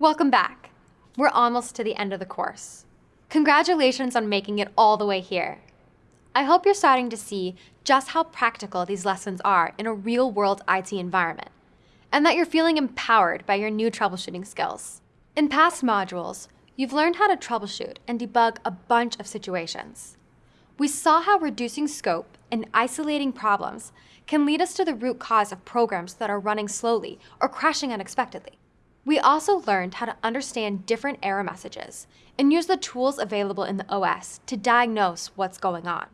Welcome back. We're almost to the end of the course. Congratulations on making it all the way here. I hope you're starting to see just how practical these lessons are in a real world IT environment, and that you're feeling empowered by your new troubleshooting skills. In past modules, you've learned how to troubleshoot and debug a bunch of situations. We saw how reducing scope and isolating problems can lead us to the root cause of programs that are running slowly or crashing unexpectedly. We also learned how to understand different error messages and use the tools available in the OS to diagnose what's going on.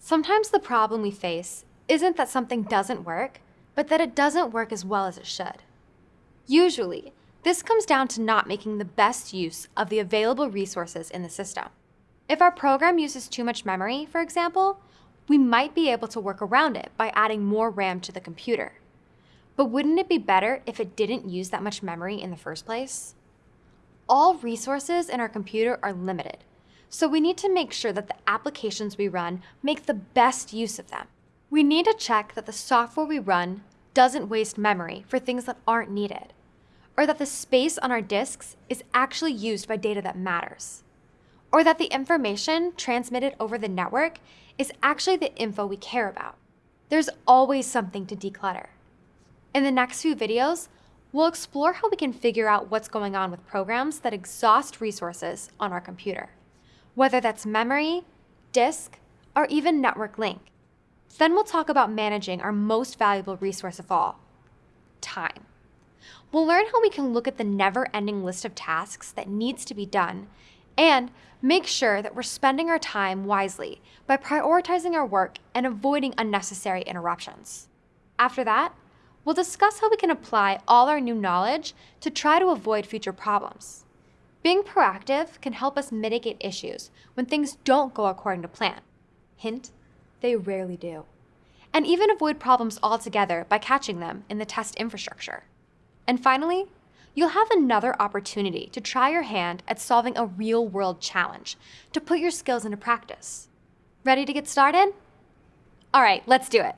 Sometimes the problem we face isn't that something doesn't work, but that it doesn't work as well as it should. Usually, this comes down to not making the best use of the available resources in the system. If our program uses too much memory, for example, we might be able to work around it by adding more RAM to the computer. But wouldn't it be better if it didn't use that much memory in the first place? All resources in our computer are limited, so we need to make sure that the applications we run make the best use of them. We need to check that the software we run doesn't waste memory for things that aren't needed, or that the space on our disks is actually used by data that matters, or that the information transmitted over the network is actually the info we care about. There's always something to declutter. In the next few videos, we'll explore how we can figure out what's going on with programs that exhaust resources on our computer whether that's memory, disk, or even network link. Then we'll talk about managing our most valuable resource of all, time. We'll learn how we can look at the never-ending list of tasks that needs to be done and make sure that we're spending our time wisely by prioritizing our work and avoiding unnecessary interruptions. After that, we'll discuss how we can apply all our new knowledge to try to avoid future problems. Being proactive can help us mitigate issues when things don't go according to plan. Hint, they rarely do. And even avoid problems altogether by catching them in the test infrastructure. And finally, you'll have another opportunity to try your hand at solving a real world challenge to put your skills into practice. Ready to get started? All right, let's do it.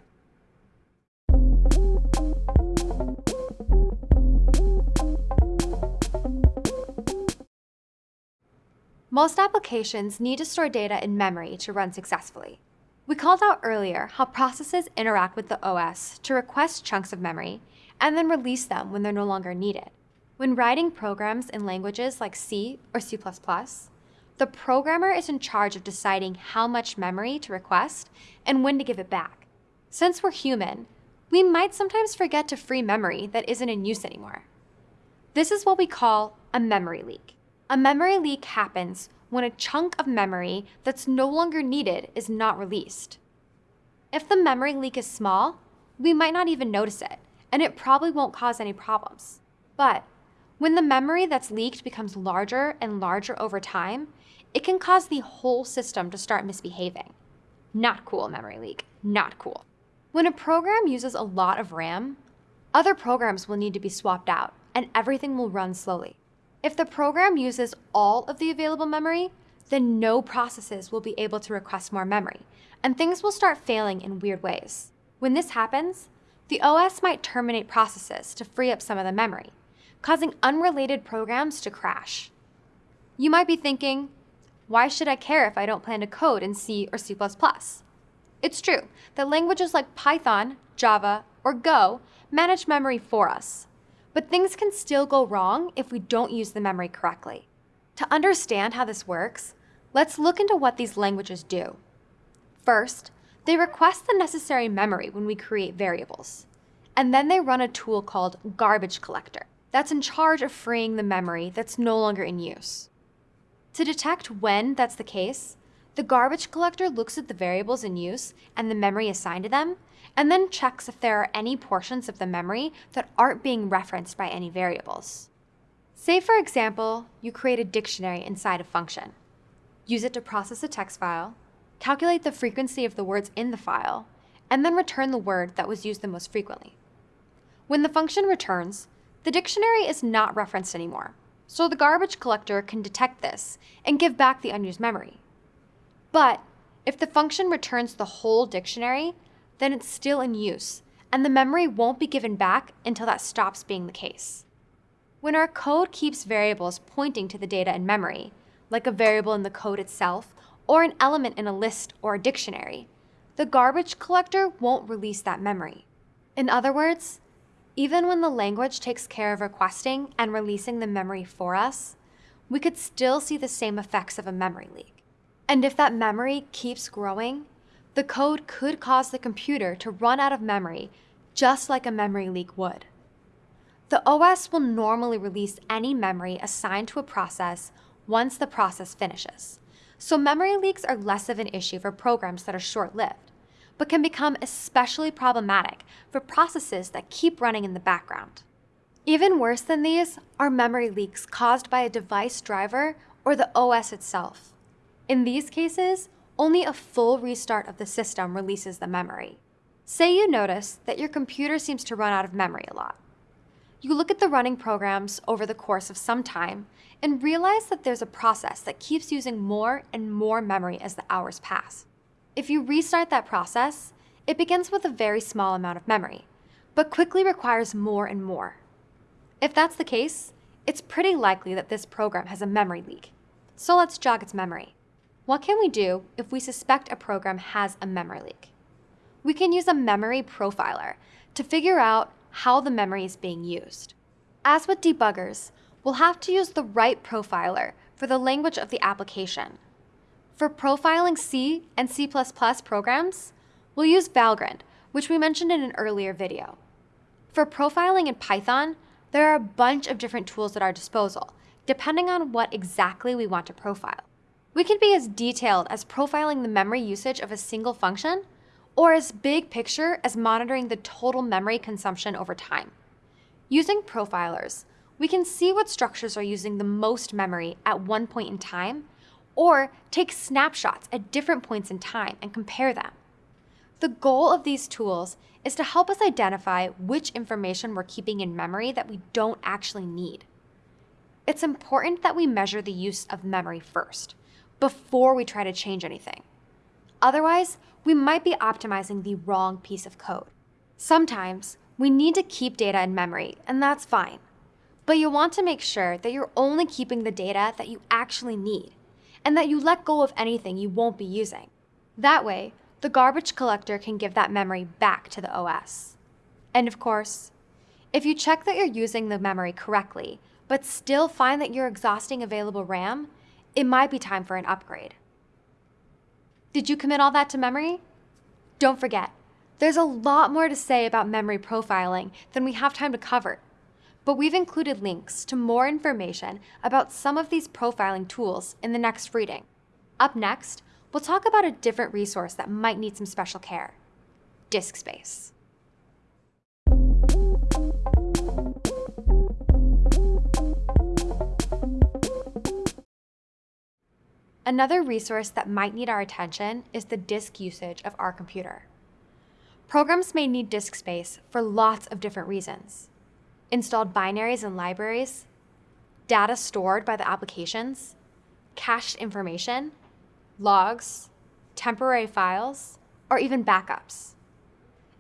Most applications need to store data in memory to run successfully. We called out earlier how processes interact with the OS to request chunks of memory and then release them when they're no longer needed. When writing programs in languages like C or C++, the programmer is in charge of deciding how much memory to request and when to give it back. Since we're human, we might sometimes forget to free memory that isn't in use anymore. This is what we call a memory leak. A memory leak happens when a chunk of memory that's no longer needed is not released. If the memory leak is small, we might not even notice it, and it probably won't cause any problems. But when the memory that's leaked becomes larger and larger over time, it can cause the whole system to start misbehaving. Not cool, memory leak. Not cool. When a program uses a lot of RAM, other programs will need to be swapped out, and everything will run slowly. If the program uses all of the available memory, then no processes will be able to request more memory, and things will start failing in weird ways. When this happens, the OS might terminate processes to free up some of the memory, causing unrelated programs to crash. You might be thinking, why should I care if I don't plan to code in C or C++? It's true that languages like Python, Java, or Go manage memory for us, but things can still go wrong if we don't use the memory correctly. To understand how this works, let's look into what these languages do. First, they request the necessary memory when we create variables. And then they run a tool called garbage collector that's in charge of freeing the memory that's no longer in use. To detect when that's the case, the garbage collector looks at the variables in use and the memory assigned to them and then checks if there are any portions of the memory that aren't being referenced by any variables. Say, for example, you create a dictionary inside a function. Use it to process a text file, calculate the frequency of the words in the file, and then return the word that was used the most frequently. When the function returns, the dictionary is not referenced anymore, so the garbage collector can detect this and give back the unused memory. But if the function returns the whole dictionary, then it's still in use, and the memory won't be given back until that stops being the case. When our code keeps variables pointing to the data in memory, like a variable in the code itself or an element in a list or a dictionary, the garbage collector won't release that memory. In other words, even when the language takes care of requesting and releasing the memory for us, we could still see the same effects of a memory leak. And if that memory keeps growing, the code could cause the computer to run out of memory just like a memory leak would. The OS will normally release any memory assigned to a process once the process finishes. So memory leaks are less of an issue for programs that are short-lived, but can become especially problematic for processes that keep running in the background. Even worse than these are memory leaks caused by a device driver or the OS itself. In these cases, only a full restart of the system releases the memory. Say you notice that your computer seems to run out of memory a lot. You look at the running programs over the course of some time and realize that there's a process that keeps using more and more memory as the hours pass. If you restart that process, it begins with a very small amount of memory, but quickly requires more and more. If that's the case, it's pretty likely that this program has a memory leak. So let's jog its memory. What can we do if we suspect a program has a memory leak? We can use a memory profiler to figure out how the memory is being used. As with debuggers, we'll have to use the right profiler for the language of the application. For profiling C and C++ programs, we'll use Valgrind, which we mentioned in an earlier video. For profiling in Python, there are a bunch of different tools at our disposal, depending on what exactly we want to profile. We can be as detailed as profiling the memory usage of a single function, or as big picture as monitoring the total memory consumption over time. Using profilers, we can see what structures are using the most memory at one point in time, or take snapshots at different points in time and compare them. The goal of these tools is to help us identify which information we're keeping in memory that we don't actually need. It's important that we measure the use of memory first, before we try to change anything. Otherwise, we might be optimizing the wrong piece of code. Sometimes, we need to keep data in memory, and that's fine. But you want to make sure that you're only keeping the data that you actually need, and that you let go of anything you won't be using. That way, the garbage collector can give that memory back to the OS. And of course, if you check that you're using the memory correctly, but still find that you're exhausting available RAM, it might be time for an upgrade. Did you commit all that to memory? Don't forget, there's a lot more to say about memory profiling than we have time to cover. But we've included links to more information about some of these profiling tools in the next reading. Up next, we'll talk about a different resource that might need some special care, disk space. Another resource that might need our attention is the disk usage of our computer. Programs may need disk space for lots of different reasons. Installed binaries and libraries, data stored by the applications, cached information, logs, temporary files, or even backups.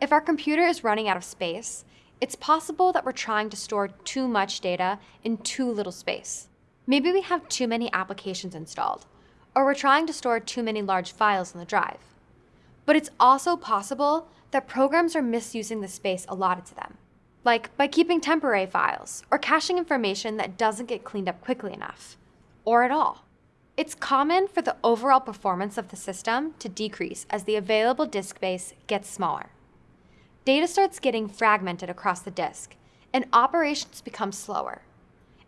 If our computer is running out of space, it's possible that we're trying to store too much data in too little space. Maybe we have too many applications installed, or we're trying to store too many large files on the drive. But it's also possible that programs are misusing the space allotted to them, like by keeping temporary files or caching information that doesn't get cleaned up quickly enough, or at all. It's common for the overall performance of the system to decrease as the available disk space gets smaller. Data starts getting fragmented across the disk, and operations become slower.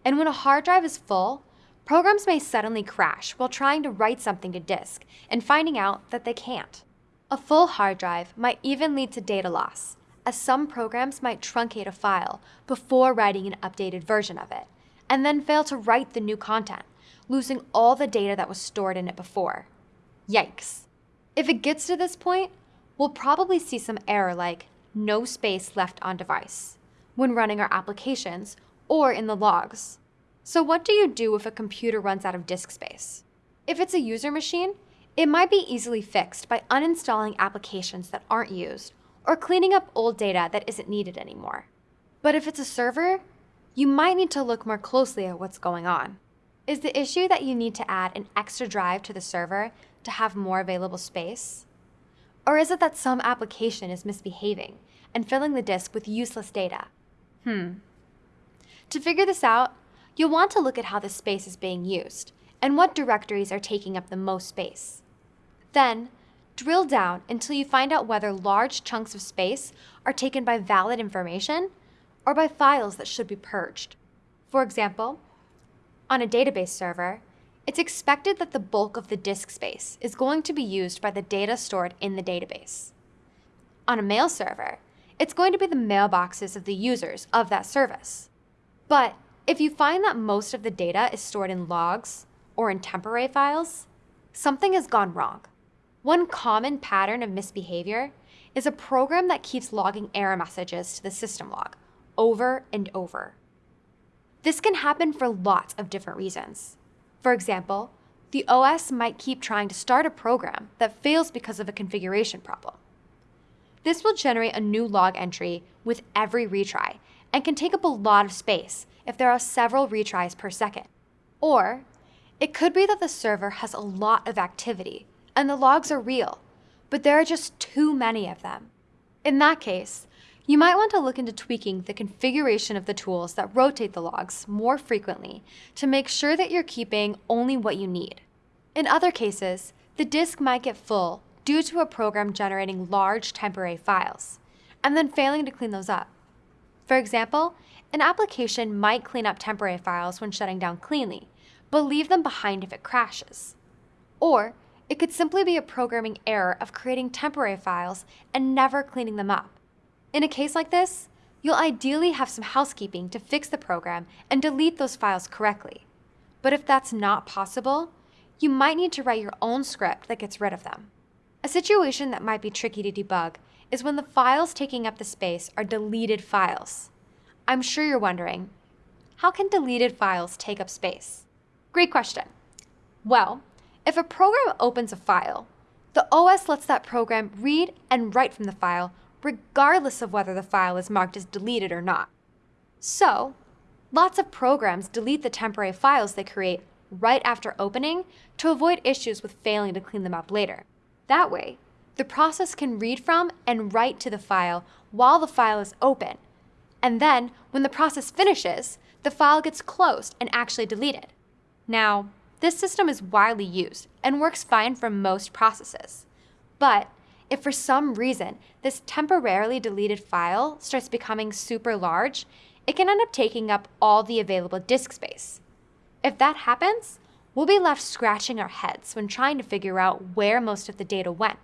And when a hard drive is full, Programs may suddenly crash while trying to write something to disk and finding out that they can't. A full hard drive might even lead to data loss, as some programs might truncate a file before writing an updated version of it, and then fail to write the new content, losing all the data that was stored in it before. Yikes. If it gets to this point, we'll probably see some error like no space left on device when running our applications or in the logs. So what do you do if a computer runs out of disk space? If it's a user machine, it might be easily fixed by uninstalling applications that aren't used or cleaning up old data that isn't needed anymore. But if it's a server, you might need to look more closely at what's going on. Is the issue that you need to add an extra drive to the server to have more available space? Or is it that some application is misbehaving and filling the disk with useless data? Hmm. To figure this out, you'll want to look at how the space is being used and what directories are taking up the most space. Then, drill down until you find out whether large chunks of space are taken by valid information or by files that should be purged. For example, on a database server, it's expected that the bulk of the disk space is going to be used by the data stored in the database. On a mail server, it's going to be the mailboxes of the users of that service. But if you find that most of the data is stored in logs or in temporary files, something has gone wrong. One common pattern of misbehavior is a program that keeps logging error messages to the system log over and over. This can happen for lots of different reasons. For example, the OS might keep trying to start a program that fails because of a configuration problem. This will generate a new log entry with every retry and can take up a lot of space if there are several retries per second. Or it could be that the server has a lot of activity and the logs are real, but there are just too many of them. In that case, you might want to look into tweaking the configuration of the tools that rotate the logs more frequently to make sure that you're keeping only what you need. In other cases, the disk might get full due to a program generating large temporary files, and then failing to clean those up. For example, an application might clean up temporary files when shutting down cleanly, but leave them behind if it crashes. Or it could simply be a programming error of creating temporary files and never cleaning them up. In a case like this, you'll ideally have some housekeeping to fix the program and delete those files correctly. But if that's not possible, you might need to write your own script that gets rid of them. A situation that might be tricky to debug is when the files taking up the space are deleted files. I'm sure you're wondering, how can deleted files take up space? Great question. Well, if a program opens a file, the OS lets that program read and write from the file regardless of whether the file is marked as deleted or not. So, lots of programs delete the temporary files they create right after opening to avoid issues with failing to clean them up later. That way, the process can read from and write to the file while the file is open. And then, when the process finishes, the file gets closed and actually deleted. Now, this system is widely used and works fine for most processes. But if for some reason this temporarily deleted file starts becoming super large, it can end up taking up all the available disk space. If that happens, we'll be left scratching our heads when trying to figure out where most of the data went,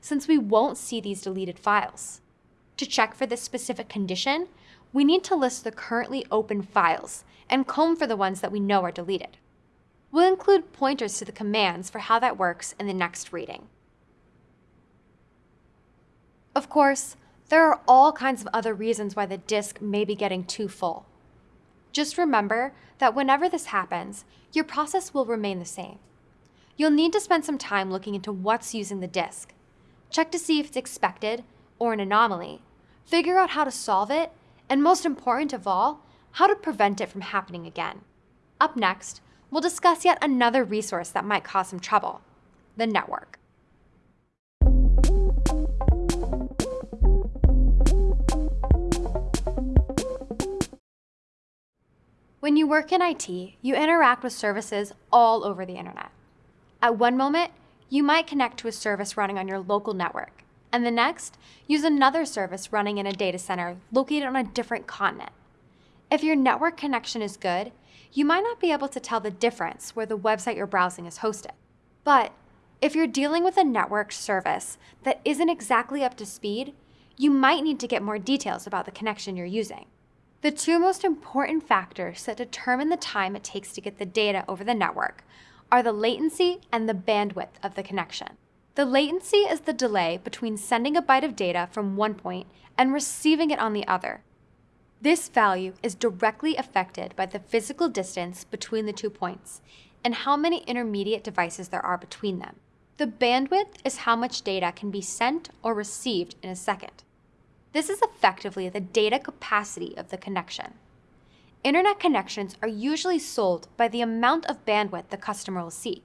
since we won't see these deleted files. To check for this specific condition, we need to list the currently open files and comb for the ones that we know are deleted. We'll include pointers to the commands for how that works in the next reading. Of course, there are all kinds of other reasons why the disk may be getting too full. Just remember that whenever this happens, your process will remain the same. You'll need to spend some time looking into what's using the disk. Check to see if it's expected or an anomaly. Figure out how to solve it, and most important of all, how to prevent it from happening again. Up next, we'll discuss yet another resource that might cause some trouble, the network. When you work in IT, you interact with services all over the internet. At one moment, you might connect to a service running on your local network, and the next, use another service running in a data center located on a different continent. If your network connection is good, you might not be able to tell the difference where the website you're browsing is hosted. But if you're dealing with a network service that isn't exactly up to speed, you might need to get more details about the connection you're using. The two most important factors that determine the time it takes to get the data over the network are the latency and the bandwidth of the connection. The latency is the delay between sending a byte of data from one point and receiving it on the other. This value is directly affected by the physical distance between the two points and how many intermediate devices there are between them. The bandwidth is how much data can be sent or received in a second. This is effectively the data capacity of the connection. internet connections are usually sold by the amount of bandwidth the customer will see.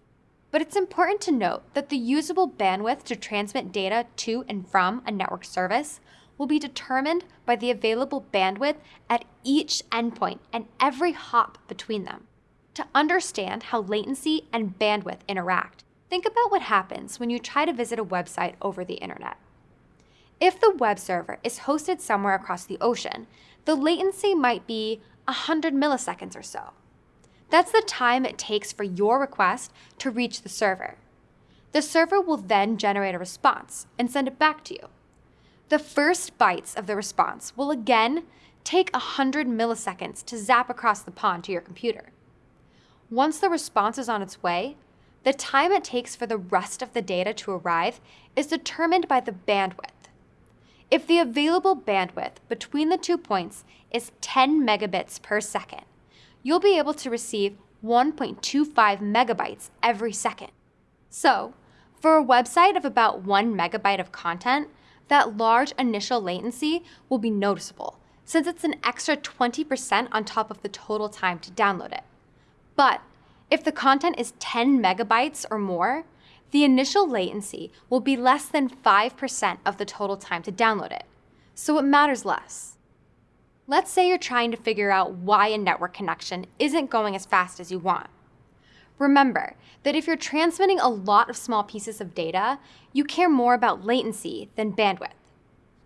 But it's important to note that the usable bandwidth to transmit data to and from a network service will be determined by the available bandwidth at each endpoint and every hop between them. To understand how latency and bandwidth interact, think about what happens when you try to visit a website over the internet. If the web server is hosted somewhere across the ocean, the latency might be 100 milliseconds or so. That's the time it takes for your request to reach the server. The server will then generate a response and send it back to you. The first bytes of the response will again take 100 milliseconds to zap across the pond to your computer. Once the response is on its way, the time it takes for the rest of the data to arrive is determined by the bandwidth. If the available bandwidth between the two points is 10 megabits per second, you'll be able to receive 1.25 megabytes every second. So, for a website of about 1 megabyte of content, that large initial latency will be noticeable, since it's an extra 20% on top of the total time to download it. But if the content is 10 megabytes or more, the initial latency will be less than 5% of the total time to download it, so it matters less. Let's say you're trying to figure out why a network connection isn't going as fast as you want. Remember that if you're transmitting a lot of small pieces of data, you care more about latency than bandwidth.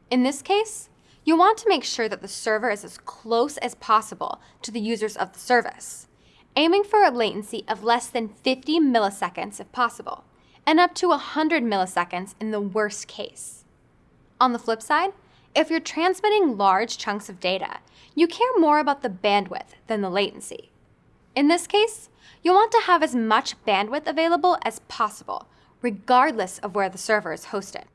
In this case, you'll want to make sure that the server is as close as possible to the users of the service, aiming for a latency of less than 50 milliseconds if possible, and up to 100 milliseconds in the worst case. On the flip side, if you're transmitting large chunks of data, you care more about the bandwidth than the latency. In this case, you'll want to have as much bandwidth available as possible, regardless of where the server is hosted.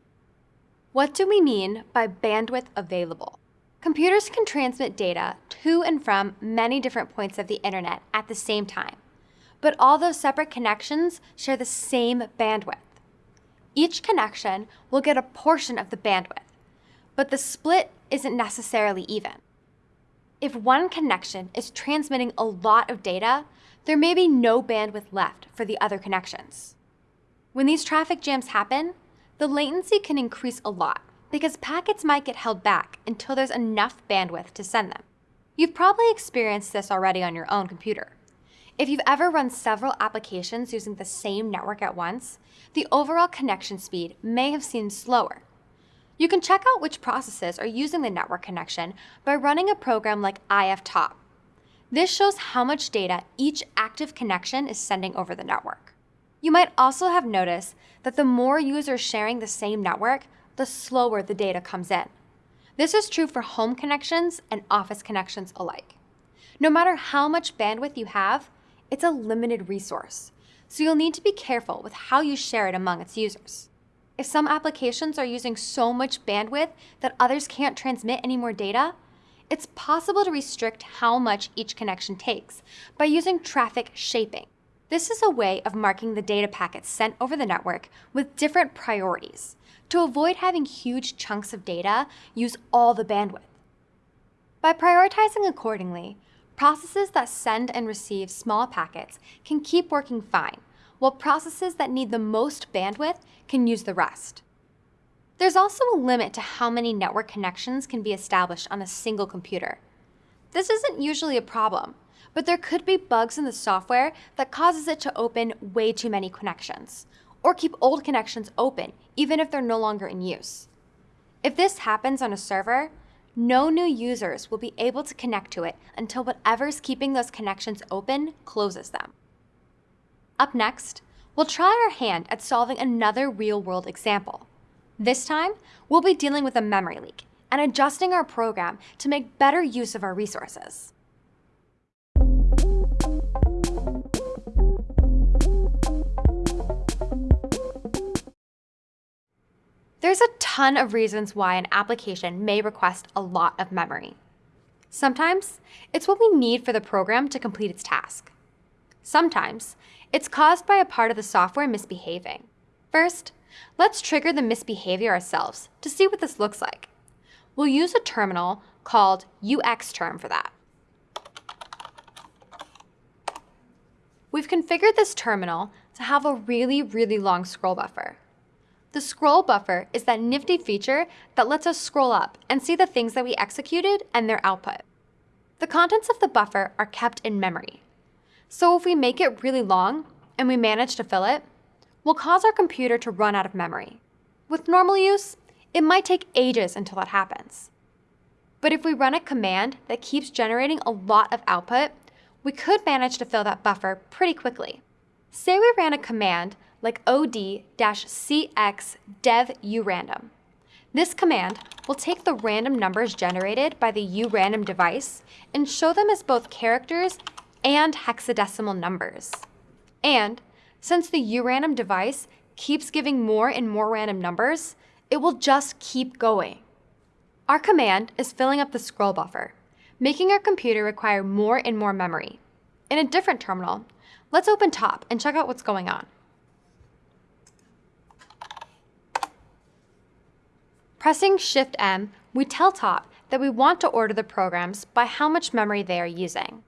What do we mean by bandwidth available? Computers can transmit data to and from many different points of the internet at the same time, but all those separate connections share the same bandwidth. Each connection will get a portion of the bandwidth, but the split isn't necessarily even. If one connection is transmitting a lot of data, there may be no bandwidth left for the other connections. When these traffic jams happen, the latency can increase a lot because packets might get held back until there's enough bandwidth to send them. You've probably experienced this already on your own computer. If you've ever run several applications using the same network at once, the overall connection speed may have seemed slower. You can check out which processes are using the network connection by running a program like iftop. This shows how much data each active connection is sending over the network. You might also have noticed that the more users sharing the same network, the slower the data comes in. This is true for home connections and office connections alike. No matter how much bandwidth you have, it's a limited resource, so you'll need to be careful with how you share it among its users. If some applications are using so much bandwidth that others can't transmit any more data, it's possible to restrict how much each connection takes by using traffic shaping. This is a way of marking the data packets sent over the network with different priorities to avoid having huge chunks of data use all the bandwidth. By prioritizing accordingly, processes that send and receive small packets can keep working fine, while processes that need the most bandwidth can use the rest. There's also a limit to how many network connections can be established on a single computer. This isn't usually a problem, but there could be bugs in the software that causes it to open way too many connections, or keep old connections open even if they're no longer in use. If this happens on a server, no new users will be able to connect to it until whatever's keeping those connections open closes them. Up next, we'll try our hand at solving another real-world example. This time, we'll be dealing with a memory leak and adjusting our program to make better use of our resources. There's a ton of reasons why an application may request a lot of memory. Sometimes, it's what we need for the program to complete its task. Sometimes, it's caused by a part of the software misbehaving. First, Let's trigger the misbehavior ourselves to see what this looks like. We'll use a terminal called UXterm for that. We've configured this terminal to have a really, really long scroll buffer. The scroll buffer is that nifty feature that lets us scroll up and see the things that we executed and their output. The contents of the buffer are kept in memory. So if we make it really long and we manage to fill it, we'll cause our computer to run out of memory. With normal use, it might take ages until that happens. But if we run a command that keeps generating a lot of output, we could manage to fill that buffer pretty quickly. Say we ran a command like od-cx dev urandom. This command will take the random numbers generated by the urandom device and show them as both characters and hexadecimal numbers. And since the urandom device keeps giving more and more random numbers, it will just keep going. Our command is filling up the scroll buffer, making our computer require more and more memory. In a different terminal, let's open top and check out what's going on. Pressing Shift-M, we tell top that we want to order the programs by how much memory they are using.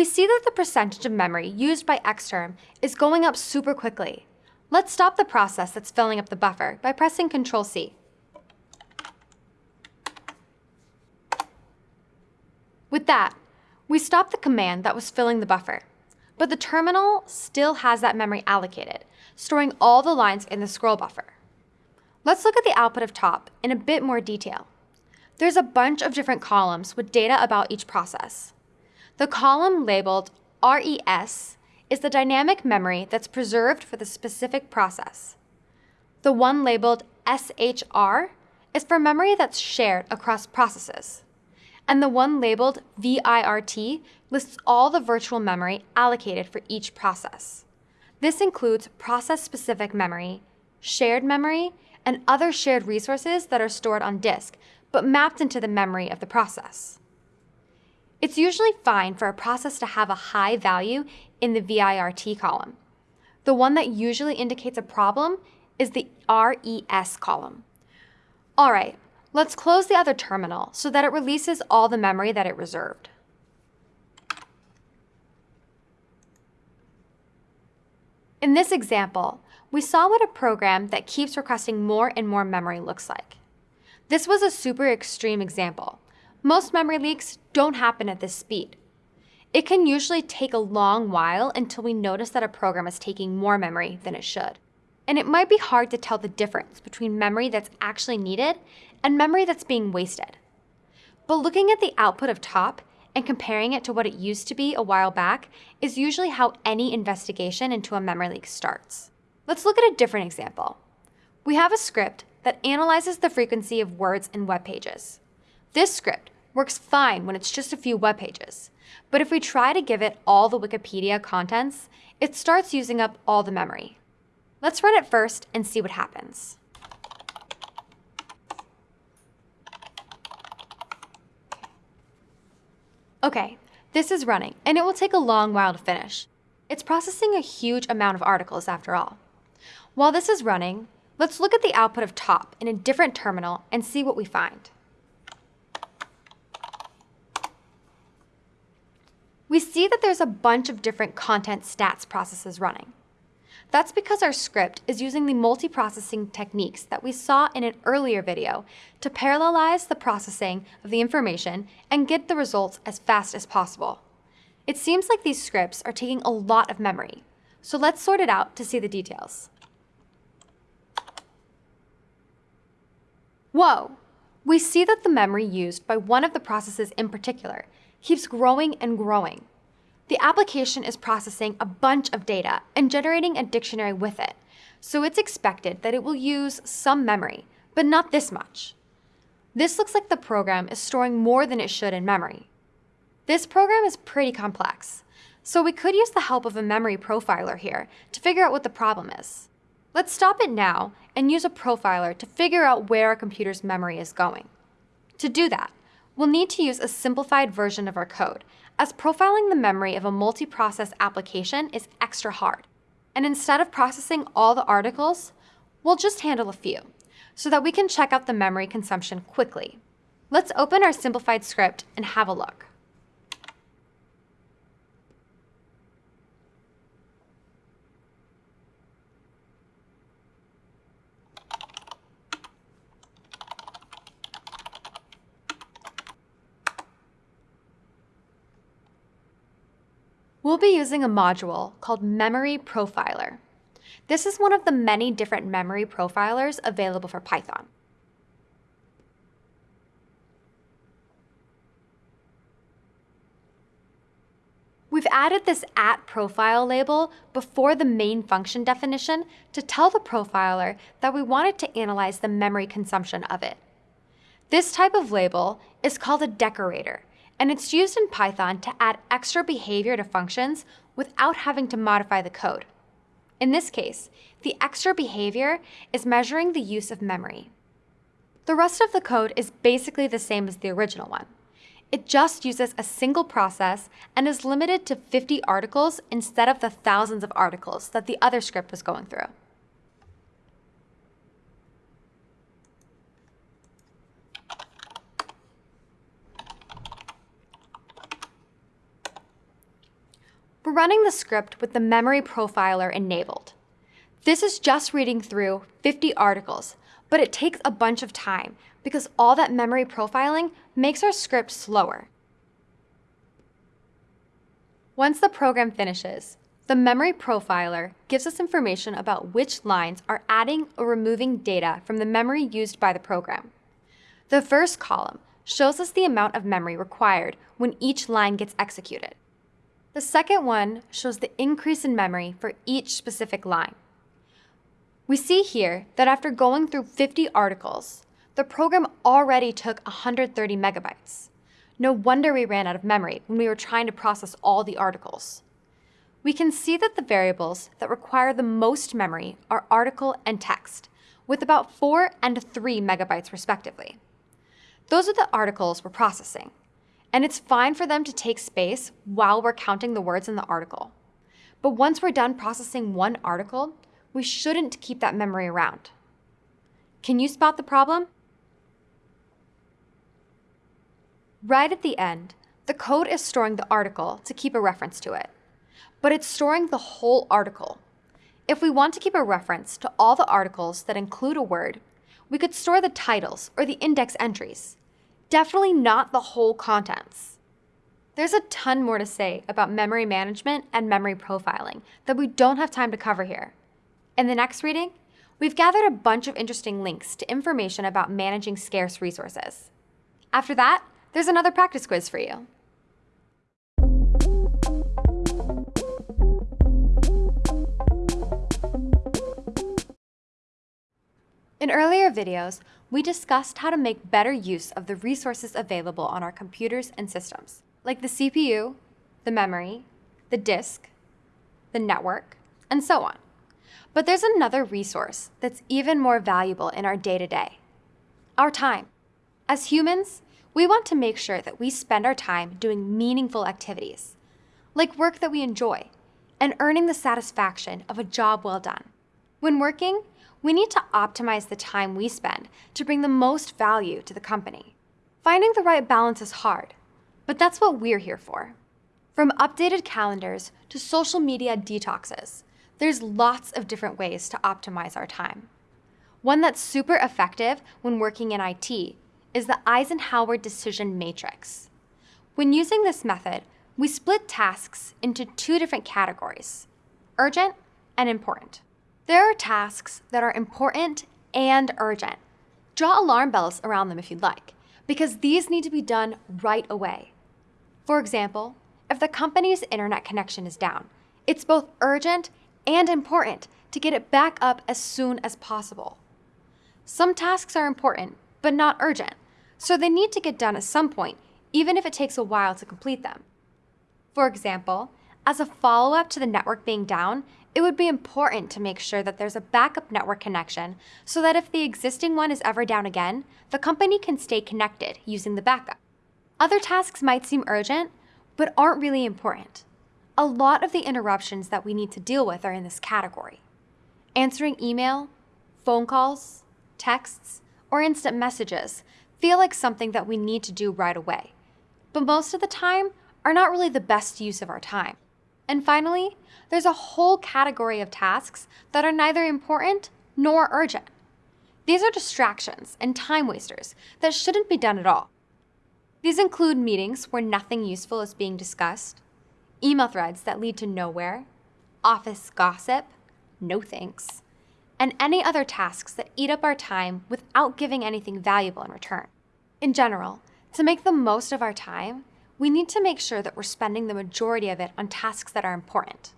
We see that the percentage of memory used by Xterm is going up super quickly. Let's stop the process that's filling up the buffer by pressing Ctrl-C. With that, we stop the command that was filling the buffer. But the terminal still has that memory allocated, storing all the lines in the scroll buffer. Let's look at the output of top in a bit more detail. There's a bunch of different columns with data about each process. The column labeled RES is the dynamic memory that's preserved for the specific process. The one labeled SHR is for memory that's shared across processes. And the one labeled VIRT lists all the virtual memory allocated for each process. This includes process-specific memory, shared memory, and other shared resources that are stored on disk, but mapped into the memory of the process. It's usually fine for a process to have a high value in the VIRT column. The one that usually indicates a problem is the RES column. All right, let's close the other terminal so that it releases all the memory that it reserved. In this example, we saw what a program that keeps requesting more and more memory looks like. This was a super extreme example, most memory leaks don't happen at this speed. It can usually take a long while until we notice that a program is taking more memory than it should. And it might be hard to tell the difference between memory that's actually needed and memory that's being wasted. But looking at the output of top and comparing it to what it used to be a while back is usually how any investigation into a memory leak starts. Let's look at a different example. We have a script that analyzes the frequency of words in web pages. This script works fine when it's just a few web pages, but if we try to give it all the Wikipedia contents, it starts using up all the memory. Let's run it first and see what happens. Okay, this is running, and it will take a long while to finish. It's processing a huge amount of articles after all. While this is running, let's look at the output of top in a different terminal and see what we find. We see that there's a bunch of different content stats processes running. That's because our script is using the multiprocessing techniques that we saw in an earlier video to parallelize the processing of the information and get the results as fast as possible. It seems like these scripts are taking a lot of memory, so let's sort it out to see the details. Whoa! We see that the memory used by one of the processes in particular keeps growing and growing. The application is processing a bunch of data and generating a dictionary with it, so it's expected that it will use some memory, but not this much. This looks like the program is storing more than it should in memory. This program is pretty complex, so we could use the help of a memory profiler here to figure out what the problem is. Let's stop it now and use a profiler to figure out where our computer's memory is going. To do that, we'll need to use a simplified version of our code, as profiling the memory of a multi-process application is extra hard. And instead of processing all the articles, we'll just handle a few, so that we can check out the memory consumption quickly. Let's open our simplified script and have a look. Be using a module called Memory Profiler. This is one of the many different memory profilers available for Python. We've added this at profile label before the main function definition to tell the profiler that we wanted to analyze the memory consumption of it. This type of label is called a decorator, and it's used in Python to add extra behavior to functions without having to modify the code. In this case, the extra behavior is measuring the use of memory. The rest of the code is basically the same as the original one. It just uses a single process and is limited to 50 articles instead of the thousands of articles that the other script was going through. We're running the script with the memory profiler enabled. This is just reading through 50 articles, but it takes a bunch of time because all that memory profiling makes our script slower. Once the program finishes, the memory profiler gives us information about which lines are adding or removing data from the memory used by the program. The first column shows us the amount of memory required when each line gets executed. The second one shows the increase in memory for each specific line. We see here that after going through 50 articles, the program already took 130 megabytes. No wonder we ran out of memory when we were trying to process all the articles. We can see that the variables that require the most memory are article and text, with about 4 and 3 megabytes respectively. Those are the articles we're processing, and it's fine for them to take space while we're counting the words in the article. But once we're done processing one article, we shouldn't keep that memory around. Can you spot the problem? Right at the end, the code is storing the article to keep a reference to it, but it's storing the whole article. If we want to keep a reference to all the articles that include a word, we could store the titles or the index entries definitely not the whole contents. There's a ton more to say about memory management and memory profiling that we don't have time to cover here. In the next reading, we've gathered a bunch of interesting links to information about managing scarce resources. After that, there's another practice quiz for you. In earlier videos, we discussed how to make better use of the resources available on our computers and systems, like the CPU, the memory, the disk, the network, and so on. But there's another resource that's even more valuable in our day-to-day, -day, our time. As humans, we want to make sure that we spend our time doing meaningful activities, like work that we enjoy, and earning the satisfaction of a job well done. When working, we need to optimize the time we spend to bring the most value to the company. Finding the right balance is hard, but that's what we're here for. From updated calendars to social media detoxes, there's lots of different ways to optimize our time. One that's super effective when working in IT is the Eisenhower Decision Matrix. When using this method, we split tasks into two different categories, urgent and important. There are tasks that are important and urgent. Draw alarm bells around them if you'd like, because these need to be done right away. For example, if the company's internet connection is down, it's both urgent and important to get it back up as soon as possible. Some tasks are important, but not urgent, so they need to get done at some point, even if it takes a while to complete them. For example, as a follow-up to the network being down, it would be important to make sure that there's a backup network connection so that if the existing one is ever down again, the company can stay connected using the backup. Other tasks might seem urgent, but aren't really important. A lot of the interruptions that we need to deal with are in this category. Answering email, phone calls, texts, or instant messages feel like something that we need to do right away, but most of the time are not really the best use of our time. And finally, there's a whole category of tasks that are neither important nor urgent. These are distractions and time wasters that shouldn't be done at all. These include meetings where nothing useful is being discussed, email threads that lead to nowhere, office gossip, no thanks, and any other tasks that eat up our time without giving anything valuable in return. In general, to make the most of our time, we need to make sure that we're spending the majority of it on tasks that are important.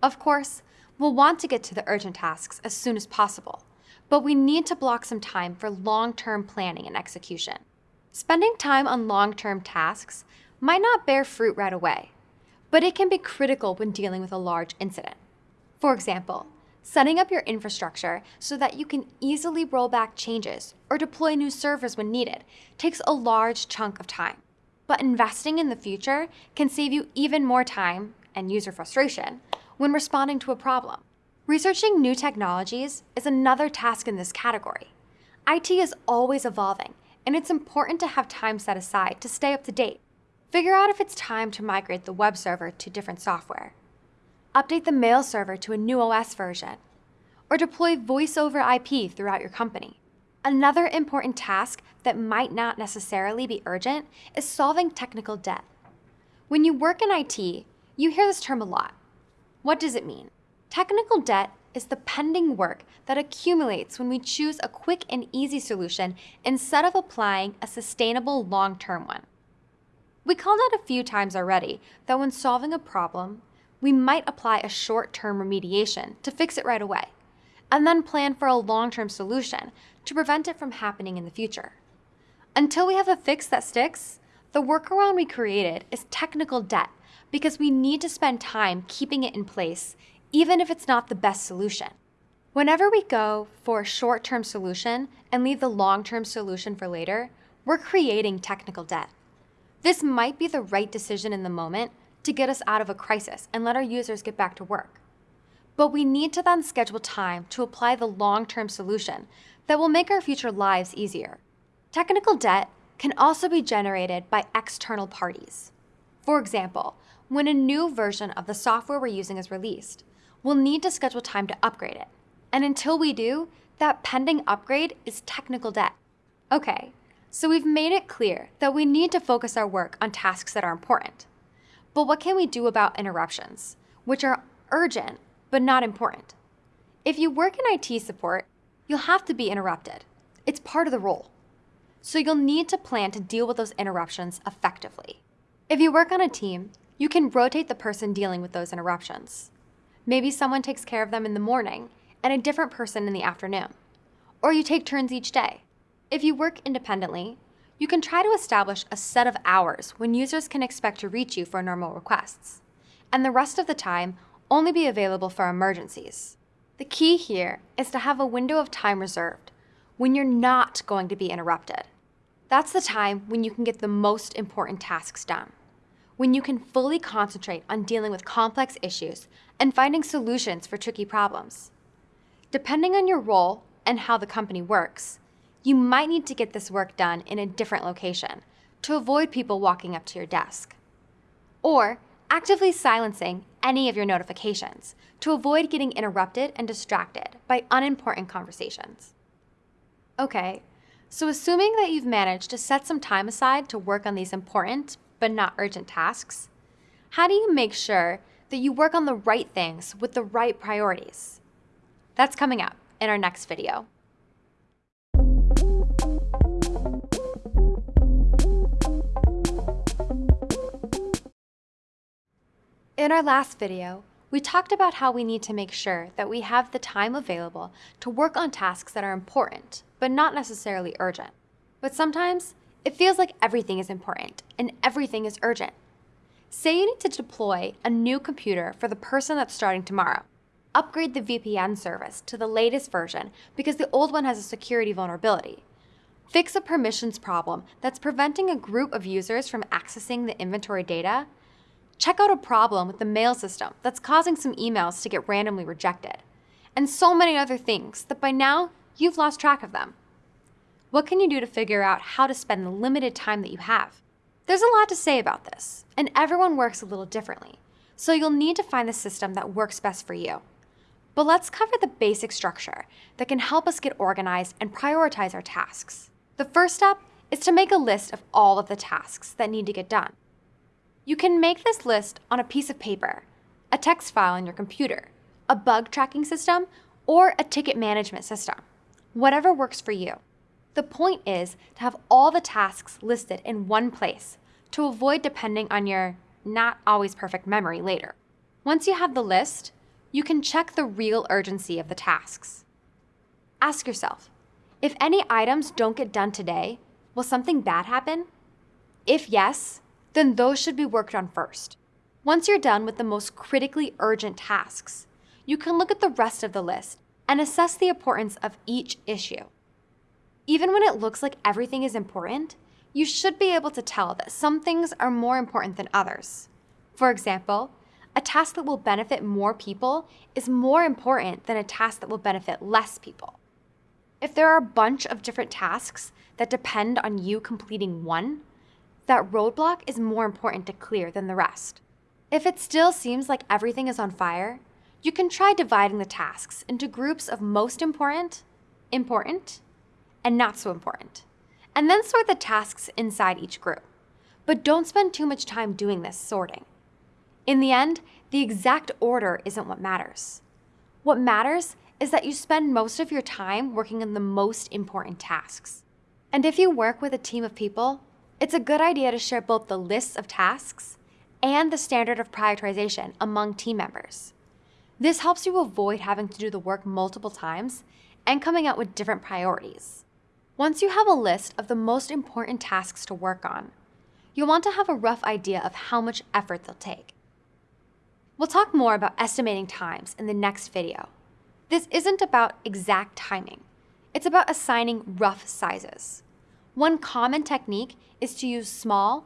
Of course, we'll want to get to the urgent tasks as soon as possible, but we need to block some time for long-term planning and execution. Spending time on long-term tasks might not bear fruit right away, but it can be critical when dealing with a large incident. For example, setting up your infrastructure so that you can easily roll back changes or deploy new servers when needed takes a large chunk of time. But investing in the future can save you even more time and user frustration when responding to a problem. Researching new technologies is another task in this category. IT is always evolving, and it's important to have time set aside to stay up to date. Figure out if it's time to migrate the web server to different software. Update the mail server to a new OS version. Or deploy voice over IP throughout your company. Another important task that might not necessarily be urgent is solving technical debt. When you work in IT, you hear this term a lot. What does it mean? Technical debt is the pending work that accumulates when we choose a quick and easy solution instead of applying a sustainable long-term one. We called out a few times already that when solving a problem, we might apply a short-term remediation to fix it right away, and then plan for a long-term solution to prevent it from happening in the future. Until we have a fix that sticks, the workaround we created is technical debt because we need to spend time keeping it in place even if it's not the best solution. Whenever we go for a short-term solution and leave the long-term solution for later, we're creating technical debt. This might be the right decision in the moment to get us out of a crisis and let our users get back to work. But we need to then schedule time to apply the long-term solution that will make our future lives easier. Technical debt can also be generated by external parties. For example, when a new version of the software we're using is released, we'll need to schedule time to upgrade it. And until we do, that pending upgrade is technical debt. Okay, so we've made it clear that we need to focus our work on tasks that are important. But what can we do about interruptions, which are urgent but not important? If you work in IT support, you'll have to be interrupted. It's part of the role. So you'll need to plan to deal with those interruptions effectively. If you work on a team, you can rotate the person dealing with those interruptions. Maybe someone takes care of them in the morning and a different person in the afternoon. Or you take turns each day. If you work independently, you can try to establish a set of hours when users can expect to reach you for normal requests, and the rest of the time only be available for emergencies. The key here is to have a window of time reserved when you're not going to be interrupted. That's the time when you can get the most important tasks done, when you can fully concentrate on dealing with complex issues and finding solutions for tricky problems. Depending on your role and how the company works, you might need to get this work done in a different location to avoid people walking up to your desk. Or actively silencing any of your notifications to avoid getting interrupted and distracted by unimportant conversations. Okay, so assuming that you've managed to set some time aside to work on these important but not urgent tasks, how do you make sure that you work on the right things with the right priorities? That's coming up in our next video. In our last video, we talked about how we need to make sure that we have the time available to work on tasks that are important, but not necessarily urgent. But sometimes, it feels like everything is important and everything is urgent. Say you need to deploy a new computer for the person that's starting tomorrow. Upgrade the VPN service to the latest version because the old one has a security vulnerability. Fix a permissions problem that's preventing a group of users from accessing the inventory data Check out a problem with the mail system that's causing some emails to get randomly rejected, and so many other things that by now you've lost track of them. What can you do to figure out how to spend the limited time that you have? There's a lot to say about this, and everyone works a little differently, so you'll need to find the system that works best for you. But let's cover the basic structure that can help us get organized and prioritize our tasks. The first step is to make a list of all of the tasks that need to get done. You can make this list on a piece of paper, a text file on your computer, a bug tracking system, or a ticket management system. Whatever works for you. The point is to have all the tasks listed in one place to avoid depending on your not always perfect memory later. Once you have the list, you can check the real urgency of the tasks. Ask yourself, if any items don't get done today, will something bad happen? If yes, then those should be worked on first. Once you're done with the most critically urgent tasks, you can look at the rest of the list and assess the importance of each issue. Even when it looks like everything is important, you should be able to tell that some things are more important than others. For example, a task that will benefit more people is more important than a task that will benefit less people. If there are a bunch of different tasks that depend on you completing one, that roadblock is more important to clear than the rest. If it still seems like everything is on fire, you can try dividing the tasks into groups of most important, important, and not so important and then sort the tasks inside each group. But don't spend too much time doing this sorting. In the end, the exact order isn't what matters. What matters is that you spend most of your time working on the most important tasks. And if you work with a team of people, it's a good idea to share both the lists of tasks and the standard of prioritization among team members. This helps you avoid having to do the work multiple times and coming out with different priorities. Once you have a list of the most important tasks to work on, you'll want to have a rough idea of how much effort they'll take. We'll talk more about estimating times in the next video. This isn't about exact timing. It's about assigning rough sizes. One common technique is to use small,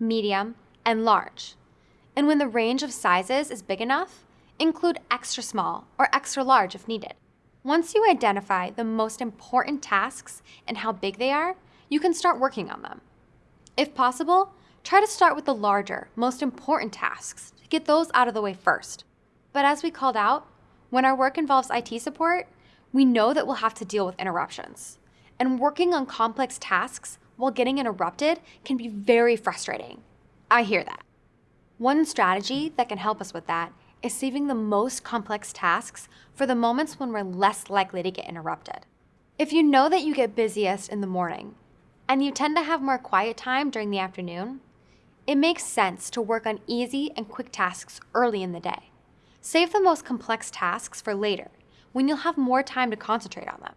medium, and large. And when the range of sizes is big enough, include extra small or extra large if needed. Once you identify the most important tasks and how big they are, you can start working on them. If possible, try to start with the larger, most important tasks to get those out of the way first. But as we called out, when our work involves IT support, we know that we'll have to deal with interruptions. And working on complex tasks while getting interrupted can be very frustrating. I hear that. One strategy that can help us with that is saving the most complex tasks for the moments when we're less likely to get interrupted. If you know that you get busiest in the morning and you tend to have more quiet time during the afternoon, it makes sense to work on easy and quick tasks early in the day. Save the most complex tasks for later when you'll have more time to concentrate on them.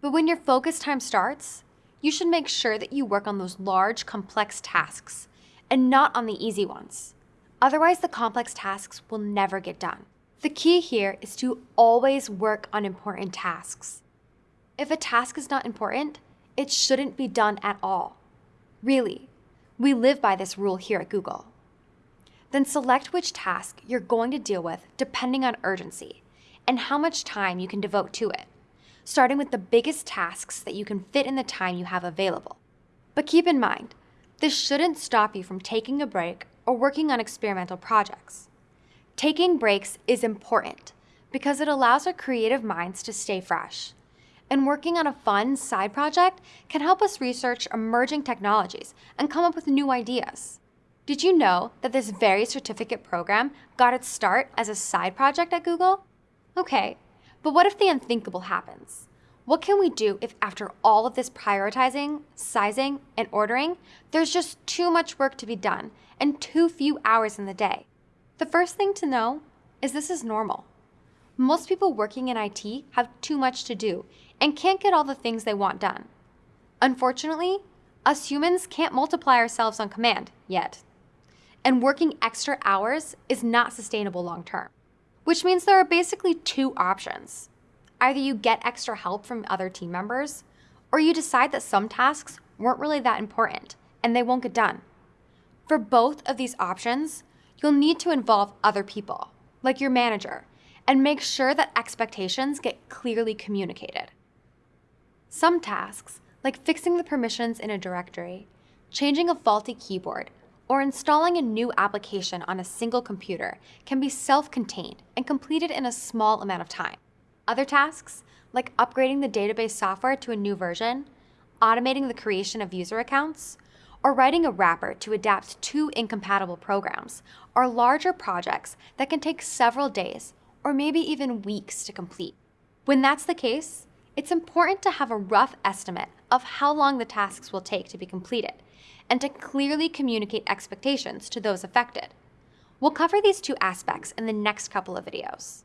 But when your focus time starts, you should make sure that you work on those large, complex tasks and not on the easy ones. Otherwise, the complex tasks will never get done. The key here is to always work on important tasks. If a task is not important, it shouldn't be done at all. Really, we live by this rule here at Google. Then select which task you're going to deal with depending on urgency and how much time you can devote to it, starting with the biggest tasks that you can fit in the time you have available. But keep in mind, this shouldn't stop you from taking a break or working on experimental projects. Taking breaks is important because it allows our creative minds to stay fresh. And working on a fun side project can help us research emerging technologies and come up with new ideas. Did you know that this very certificate program got its start as a side project at Google? Okay, but what if the unthinkable happens? What can we do if after all of this prioritizing, sizing, and ordering, there's just too much work to be done and too few hours in the day? The first thing to know is this is normal. Most people working in IT have too much to do and can't get all the things they want done. Unfortunately, us humans can't multiply ourselves on command yet. And working extra hours is not sustainable long term, which means there are basically two options. Either you get extra help from other team members, or you decide that some tasks weren't really that important and they won't get done. For both of these options, you'll need to involve other people, like your manager, and make sure that expectations get clearly communicated. Some tasks, like fixing the permissions in a directory, changing a faulty keyboard, or installing a new application on a single computer, can be self-contained and completed in a small amount of time. Other tasks, like upgrading the database software to a new version, automating the creation of user accounts, or writing a wrapper to adapt two incompatible programs are larger projects that can take several days or maybe even weeks to complete. When that's the case, it's important to have a rough estimate of how long the tasks will take to be completed and to clearly communicate expectations to those affected. We'll cover these two aspects in the next couple of videos.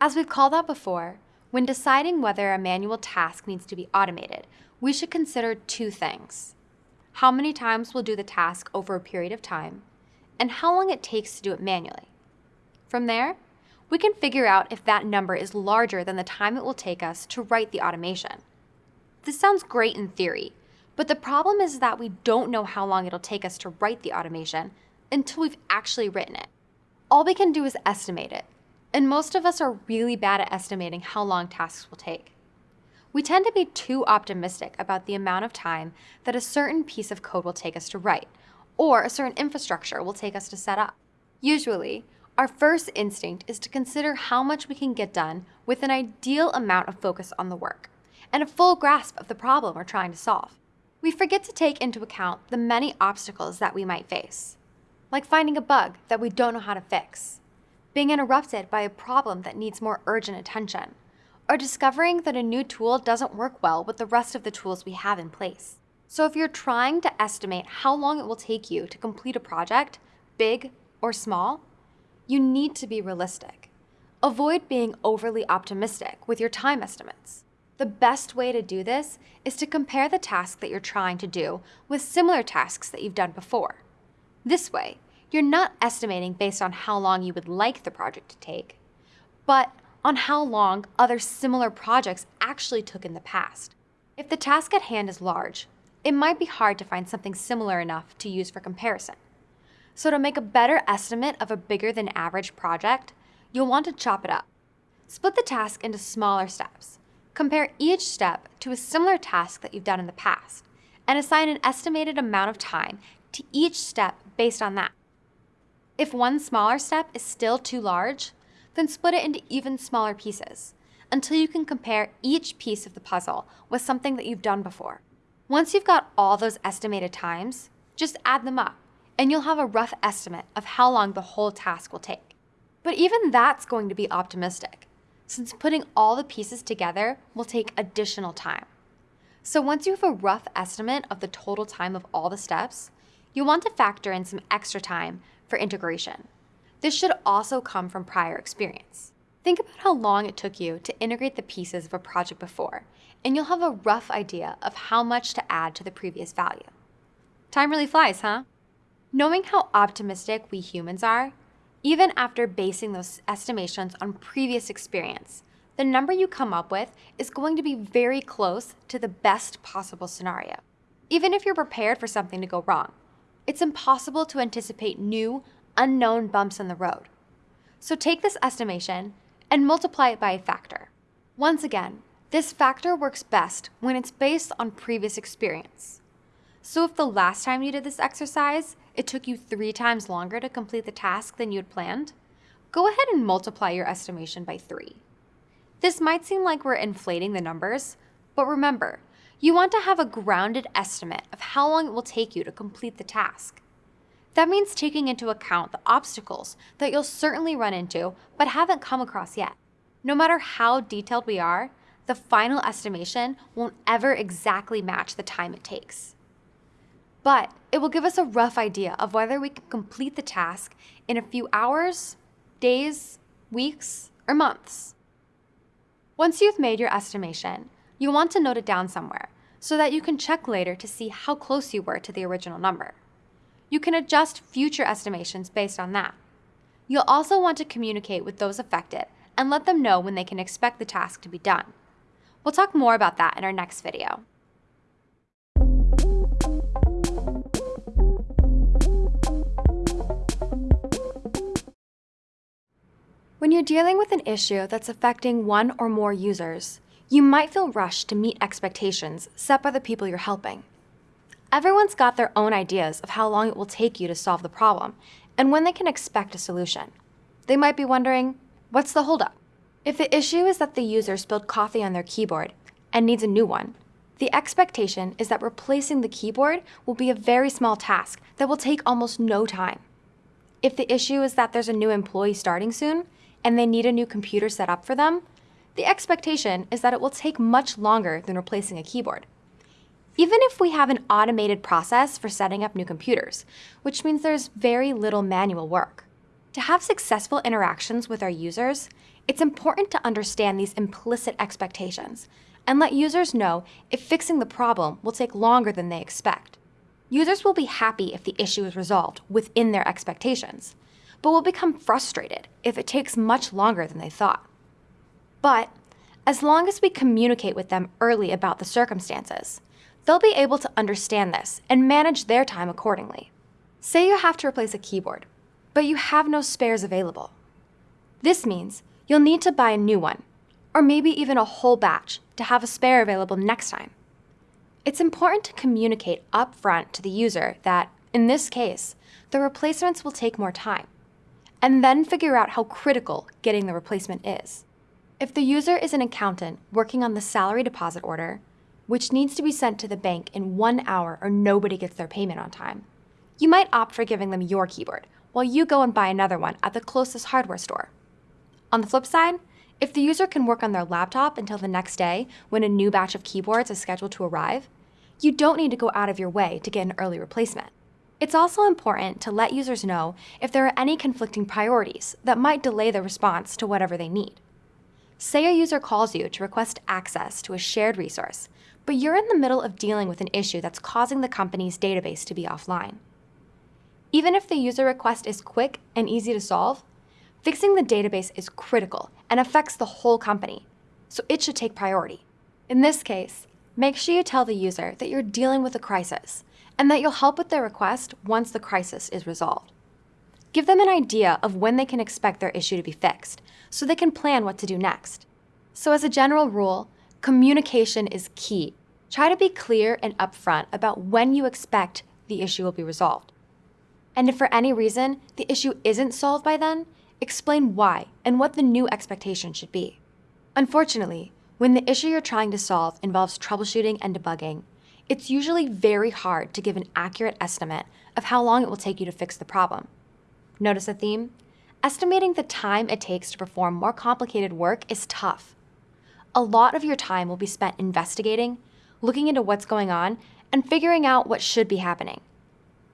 As we've called out before, when deciding whether a manual task needs to be automated, we should consider two things. How many times we'll do the task over a period of time, and how long it takes to do it manually. From there, we can figure out if that number is larger than the time it will take us to write the automation. This sounds great in theory, but the problem is that we don't know how long it'll take us to write the automation until we've actually written it. All we can do is estimate it, and most of us are really bad at estimating how long tasks will take. We tend to be too optimistic about the amount of time that a certain piece of code will take us to write, or a certain infrastructure will take us to set up. Usually, our first instinct is to consider how much we can get done with an ideal amount of focus on the work and a full grasp of the problem we're trying to solve. We forget to take into account the many obstacles that we might face, like finding a bug that we don't know how to fix, being interrupted by a problem that needs more urgent attention, or discovering that a new tool doesn't work well with the rest of the tools we have in place. So if you're trying to estimate how long it will take you to complete a project, big or small, you need to be realistic. Avoid being overly optimistic with your time estimates. The best way to do this is to compare the task that you're trying to do with similar tasks that you've done before. This way, you're not estimating based on how long you would like the project to take, but on how long other similar projects actually took in the past. If the task at hand is large, it might be hard to find something similar enough to use for comparison. So to make a better estimate of a bigger than average project, you'll want to chop it up. Split the task into smaller steps. Compare each step to a similar task that you've done in the past, and assign an estimated amount of time to each step based on that. If one smaller step is still too large, then split it into even smaller pieces until you can compare each piece of the puzzle with something that you've done before. Once you've got all those estimated times, just add them up and you'll have a rough estimate of how long the whole task will take. But even that's going to be optimistic, since putting all the pieces together will take additional time. So once you have a rough estimate of the total time of all the steps, you'll want to factor in some extra time for integration. This should also come from prior experience. Think about how long it took you to integrate the pieces of a project before, and you'll have a rough idea of how much to add to the previous value. Time really flies, huh? Knowing how optimistic we humans are, even after basing those estimations on previous experience, the number you come up with is going to be very close to the best possible scenario. Even if you're prepared for something to go wrong, it's impossible to anticipate new, unknown bumps in the road. So take this estimation and multiply it by a factor. Once again, this factor works best when it's based on previous experience. So if the last time you did this exercise, it took you three times longer to complete the task than you had planned, go ahead and multiply your estimation by three. This might seem like we're inflating the numbers, but remember, you want to have a grounded estimate of how long it will take you to complete the task. That means taking into account the obstacles that you'll certainly run into but haven't come across yet. No matter how detailed we are, the final estimation won't ever exactly match the time it takes but it will give us a rough idea of whether we can complete the task in a few hours, days, weeks, or months. Once you've made your estimation, you'll want to note it down somewhere so that you can check later to see how close you were to the original number. You can adjust future estimations based on that. You'll also want to communicate with those affected and let them know when they can expect the task to be done. We'll talk more about that in our next video. When you're dealing with an issue that's affecting one or more users, you might feel rushed to meet expectations set by the people you're helping. Everyone's got their own ideas of how long it will take you to solve the problem and when they can expect a solution. They might be wondering, What's the holdup? If the issue is that the user spilled coffee on their keyboard and needs a new one, the expectation is that replacing the keyboard will be a very small task that will take almost no time. If the issue is that there's a new employee starting soon and they need a new computer set up for them, the expectation is that it will take much longer than replacing a keyboard. Even if we have an automated process for setting up new computers, which means there's very little manual work. To have successful interactions with our users, it's important to understand these implicit expectations and let users know if fixing the problem will take longer than they expect. Users will be happy if the issue is resolved within their expectations, but will become frustrated if it takes much longer than they thought. But as long as we communicate with them early about the circumstances, they'll be able to understand this and manage their time accordingly. Say you have to replace a keyboard, but you have no spares available. This means you'll need to buy a new one, or maybe even a whole batch to have a spare available next time. It's important to communicate upfront to the user that, in this case, the replacements will take more time, and then figure out how critical getting the replacement is. If the user is an accountant working on the salary deposit order, which needs to be sent to the bank in one hour or nobody gets their payment on time, you might opt for giving them your keyboard while you go and buy another one at the closest hardware store. On the flip side, if the user can work on their laptop until the next day when a new batch of keyboards is scheduled to arrive, you don't need to go out of your way to get an early replacement. It's also important to let users know if there are any conflicting priorities that might delay the response to whatever they need. Say a user calls you to request access to a shared resource, but you're in the middle of dealing with an issue that's causing the company's database to be offline. Even if the user request is quick and easy to solve, fixing the database is critical and affects the whole company, so it should take priority. In this case, make sure you tell the user that you're dealing with a crisis and that you'll help with their request once the crisis is resolved. Give them an idea of when they can expect their issue to be fixed so they can plan what to do next. So as a general rule, communication is key. Try to be clear and upfront about when you expect the issue will be resolved. And if for any reason the issue isn't solved by then, explain why and what the new expectation should be. Unfortunately, when the issue you're trying to solve involves troubleshooting and debugging, it's usually very hard to give an accurate estimate of how long it will take you to fix the problem. Notice a theme? Estimating the time it takes to perform more complicated work is tough. A lot of your time will be spent investigating, looking into what's going on, and figuring out what should be happening.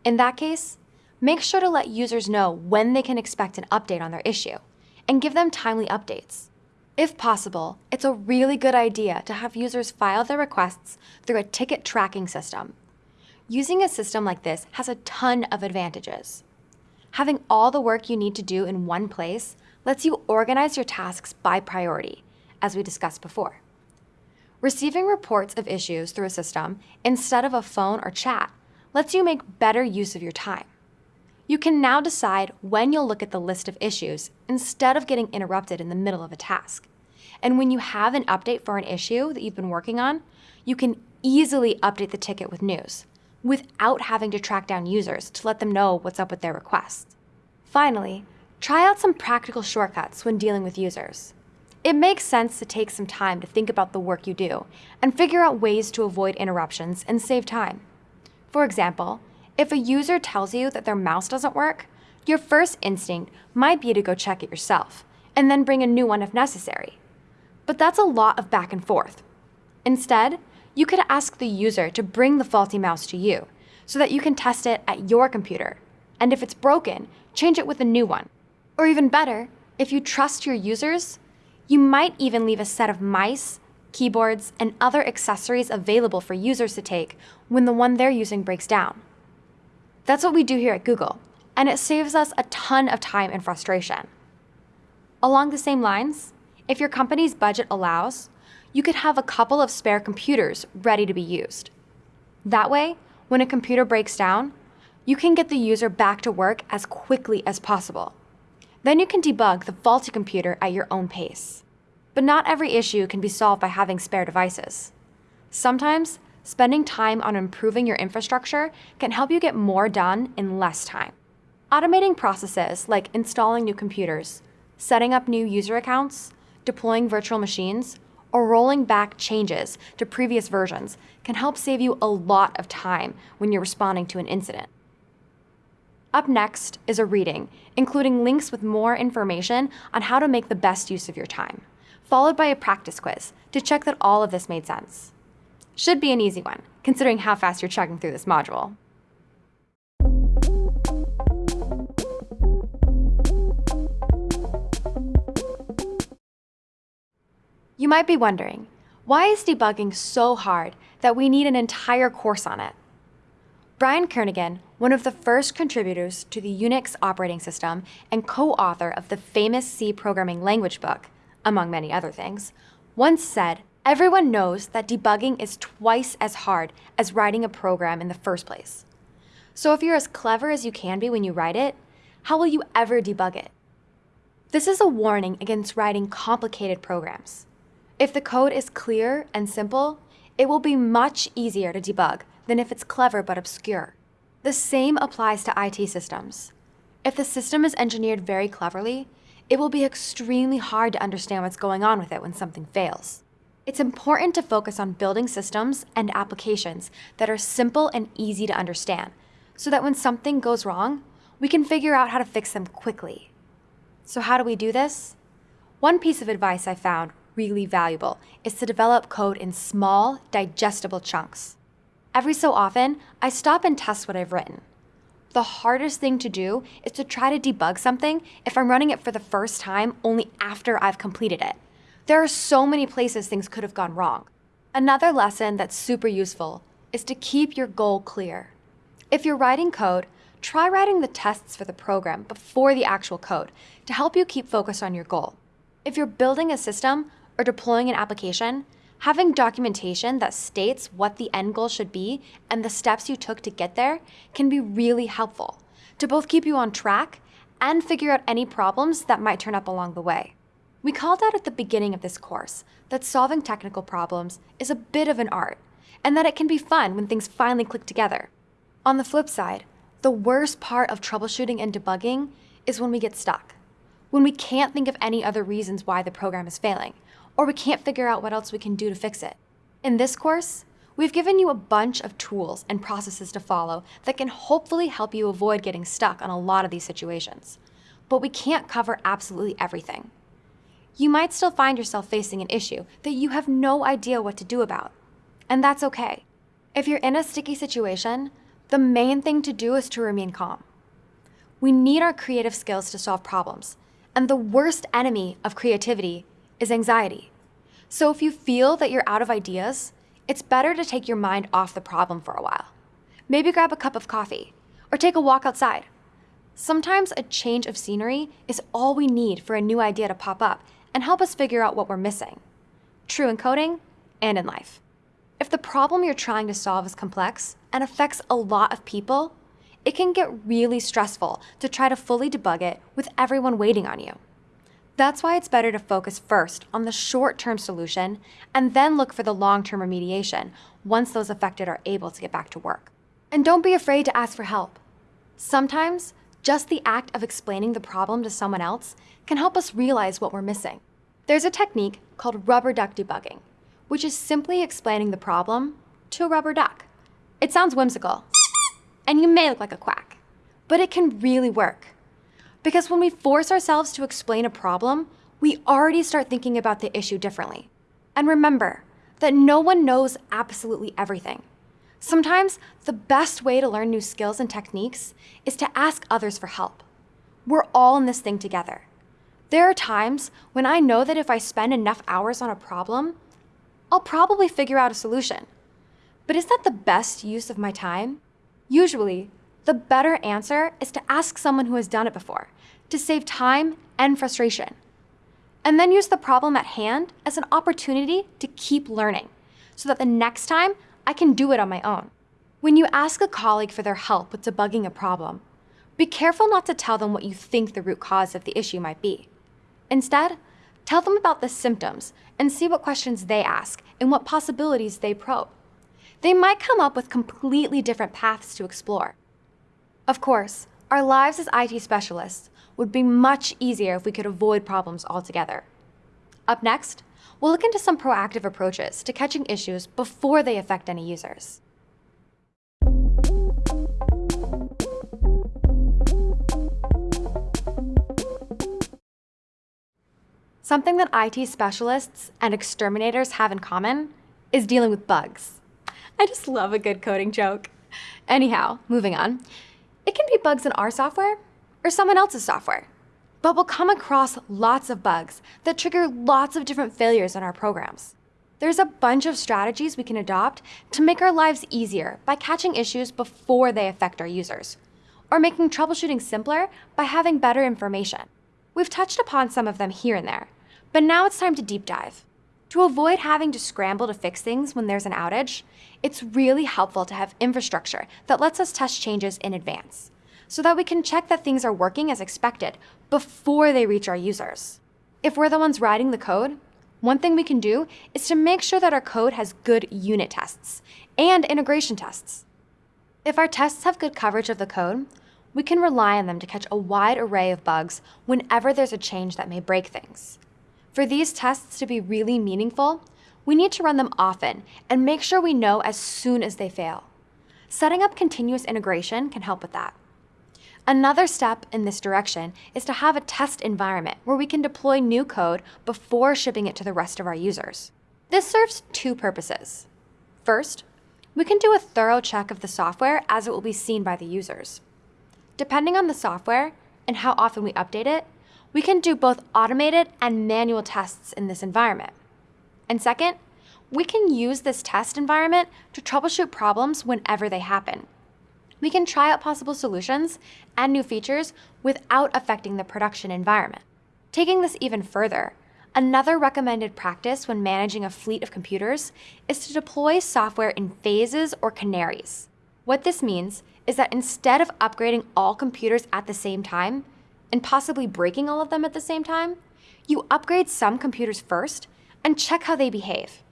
In that case, make sure to let users know when they can expect an update on their issue, and give them timely updates. If possible, it's a really good idea to have users file their requests through a ticket tracking system. Using a system like this has a ton of advantages. Having all the work you need to do in one place lets you organize your tasks by priority, as we discussed before. Receiving reports of issues through a system instead of a phone or chat lets you make better use of your time. You can now decide when you'll look at the list of issues instead of getting interrupted in the middle of a task. And when you have an update for an issue that you've been working on, you can easily update the ticket with news without having to track down users to let them know what's up with their requests. Finally, try out some practical shortcuts when dealing with users. It makes sense to take some time to think about the work you do and figure out ways to avoid interruptions and save time. For example, if a user tells you that their mouse doesn't work, your first instinct might be to go check it yourself and then bring a new one if necessary. But that's a lot of back and forth. Instead, you could ask the user to bring the faulty mouse to you so that you can test it at your computer. And if it's broken, change it with a new one. Or even better, if you trust your users, you might even leave a set of mice, keyboards, and other accessories available for users to take when the one they're using breaks down. That's what we do here at Google, and it saves us a ton of time and frustration. Along the same lines, if your company's budget allows, you could have a couple of spare computers ready to be used. That way, when a computer breaks down, you can get the user back to work as quickly as possible. Then you can debug the faulty computer at your own pace. But not every issue can be solved by having spare devices. Sometimes, spending time on improving your infrastructure can help you get more done in less time. Automating processes like installing new computers, setting up new user accounts, deploying virtual machines, or rolling back changes to previous versions can help save you a lot of time when you're responding to an incident. Up next is a reading, including links with more information on how to make the best use of your time, followed by a practice quiz to check that all of this made sense. Should be an easy one, considering how fast you're chugging through this module. You might be wondering, why is debugging so hard that we need an entire course on it? Brian Kernighan, one of the first contributors to the Unix operating system and co-author of the famous C programming language book, among many other things, once said, everyone knows that debugging is twice as hard as writing a program in the first place. So if you're as clever as you can be when you write it, how will you ever debug it? This is a warning against writing complicated programs. If the code is clear and simple, it will be much easier to debug than if it's clever but obscure. The same applies to IT systems. If the system is engineered very cleverly, it will be extremely hard to understand what's going on with it when something fails. It's important to focus on building systems and applications that are simple and easy to understand, so that when something goes wrong, we can figure out how to fix them quickly. So how do we do this? One piece of advice I found really valuable is to develop code in small, digestible chunks. Every so often, I stop and test what I've written. The hardest thing to do is to try to debug something if I'm running it for the first time only after I've completed it. There are so many places things could have gone wrong. Another lesson that's super useful is to keep your goal clear. If you're writing code, try writing the tests for the program before the actual code to help you keep focused on your goal. If you're building a system, or deploying an application, having documentation that states what the end goal should be and the steps you took to get there can be really helpful to both keep you on track and figure out any problems that might turn up along the way. We called out at the beginning of this course that solving technical problems is a bit of an art and that it can be fun when things finally click together. On the flip side, the worst part of troubleshooting and debugging is when we get stuck, when we can't think of any other reasons why the program is failing, or we can't figure out what else we can do to fix it. In this course, we've given you a bunch of tools and processes to follow that can hopefully help you avoid getting stuck on a lot of these situations. But we can't cover absolutely everything. You might still find yourself facing an issue that you have no idea what to do about. And that's okay. If you're in a sticky situation, the main thing to do is to remain calm. We need our creative skills to solve problems, and the worst enemy of creativity is anxiety. So if you feel that you're out of ideas, it's better to take your mind off the problem for a while. Maybe grab a cup of coffee or take a walk outside. Sometimes a change of scenery is all we need for a new idea to pop up and help us figure out what we're missing. True in coding and in life. If the problem you're trying to solve is complex and affects a lot of people, it can get really stressful to try to fully debug it with everyone waiting on you. That's why it's better to focus first on the short-term solution and then look for the long-term remediation once those affected are able to get back to work. And don't be afraid to ask for help. Sometimes, just the act of explaining the problem to someone else can help us realize what we're missing. There's a technique called rubber duck debugging, which is simply explaining the problem to a rubber duck. It sounds whimsical, and you may look like a quack, but it can really work. Because when we force ourselves to explain a problem, we already start thinking about the issue differently. And remember that no one knows absolutely everything. Sometimes the best way to learn new skills and techniques is to ask others for help. We're all in this thing together. There are times when I know that if I spend enough hours on a problem, I'll probably figure out a solution. But is that the best use of my time? Usually, the better answer is to ask someone who has done it before, to save time and frustration. And then use the problem at hand as an opportunity to keep learning, so that the next time I can do it on my own. When you ask a colleague for their help with debugging a problem, be careful not to tell them what you think the root cause of the issue might be. Instead, tell them about the symptoms and see what questions they ask and what possibilities they probe. They might come up with completely different paths to explore. Of course, our lives as IT specialists would be much easier if we could avoid problems altogether. Up next, we'll look into some proactive approaches to catching issues before they affect any users. Something that IT specialists and exterminators have in common is dealing with bugs. I just love a good coding joke. Anyhow, moving on. It can be bugs in our software or someone else's software. But we'll come across lots of bugs that trigger lots of different failures in our programs. There's a bunch of strategies we can adopt to make our lives easier by catching issues before they affect our users, or making troubleshooting simpler by having better information. We've touched upon some of them here and there, but now it's time to deep dive. To avoid having to scramble to fix things when there's an outage, it's really helpful to have infrastructure that lets us test changes in advance, so that we can check that things are working as expected before they reach our users. If we're the ones writing the code, one thing we can do is to make sure that our code has good unit tests and integration tests. If our tests have good coverage of the code, we can rely on them to catch a wide array of bugs whenever there's a change that may break things. For these tests to be really meaningful, we need to run them often and make sure we know as soon as they fail. Setting up continuous integration can help with that. Another step in this direction is to have a test environment where we can deploy new code before shipping it to the rest of our users. This serves two purposes. First, we can do a thorough check of the software as it will be seen by the users. Depending on the software and how often we update it, we can do both automated and manual tests in this environment. And second, we can use this test environment to troubleshoot problems whenever they happen. We can try out possible solutions and new features without affecting the production environment. Taking this even further, another recommended practice when managing a fleet of computers is to deploy software in phases or canaries. What this means is that instead of upgrading all computers at the same time, and possibly breaking all of them at the same time, you upgrade some computers first and check how they behave.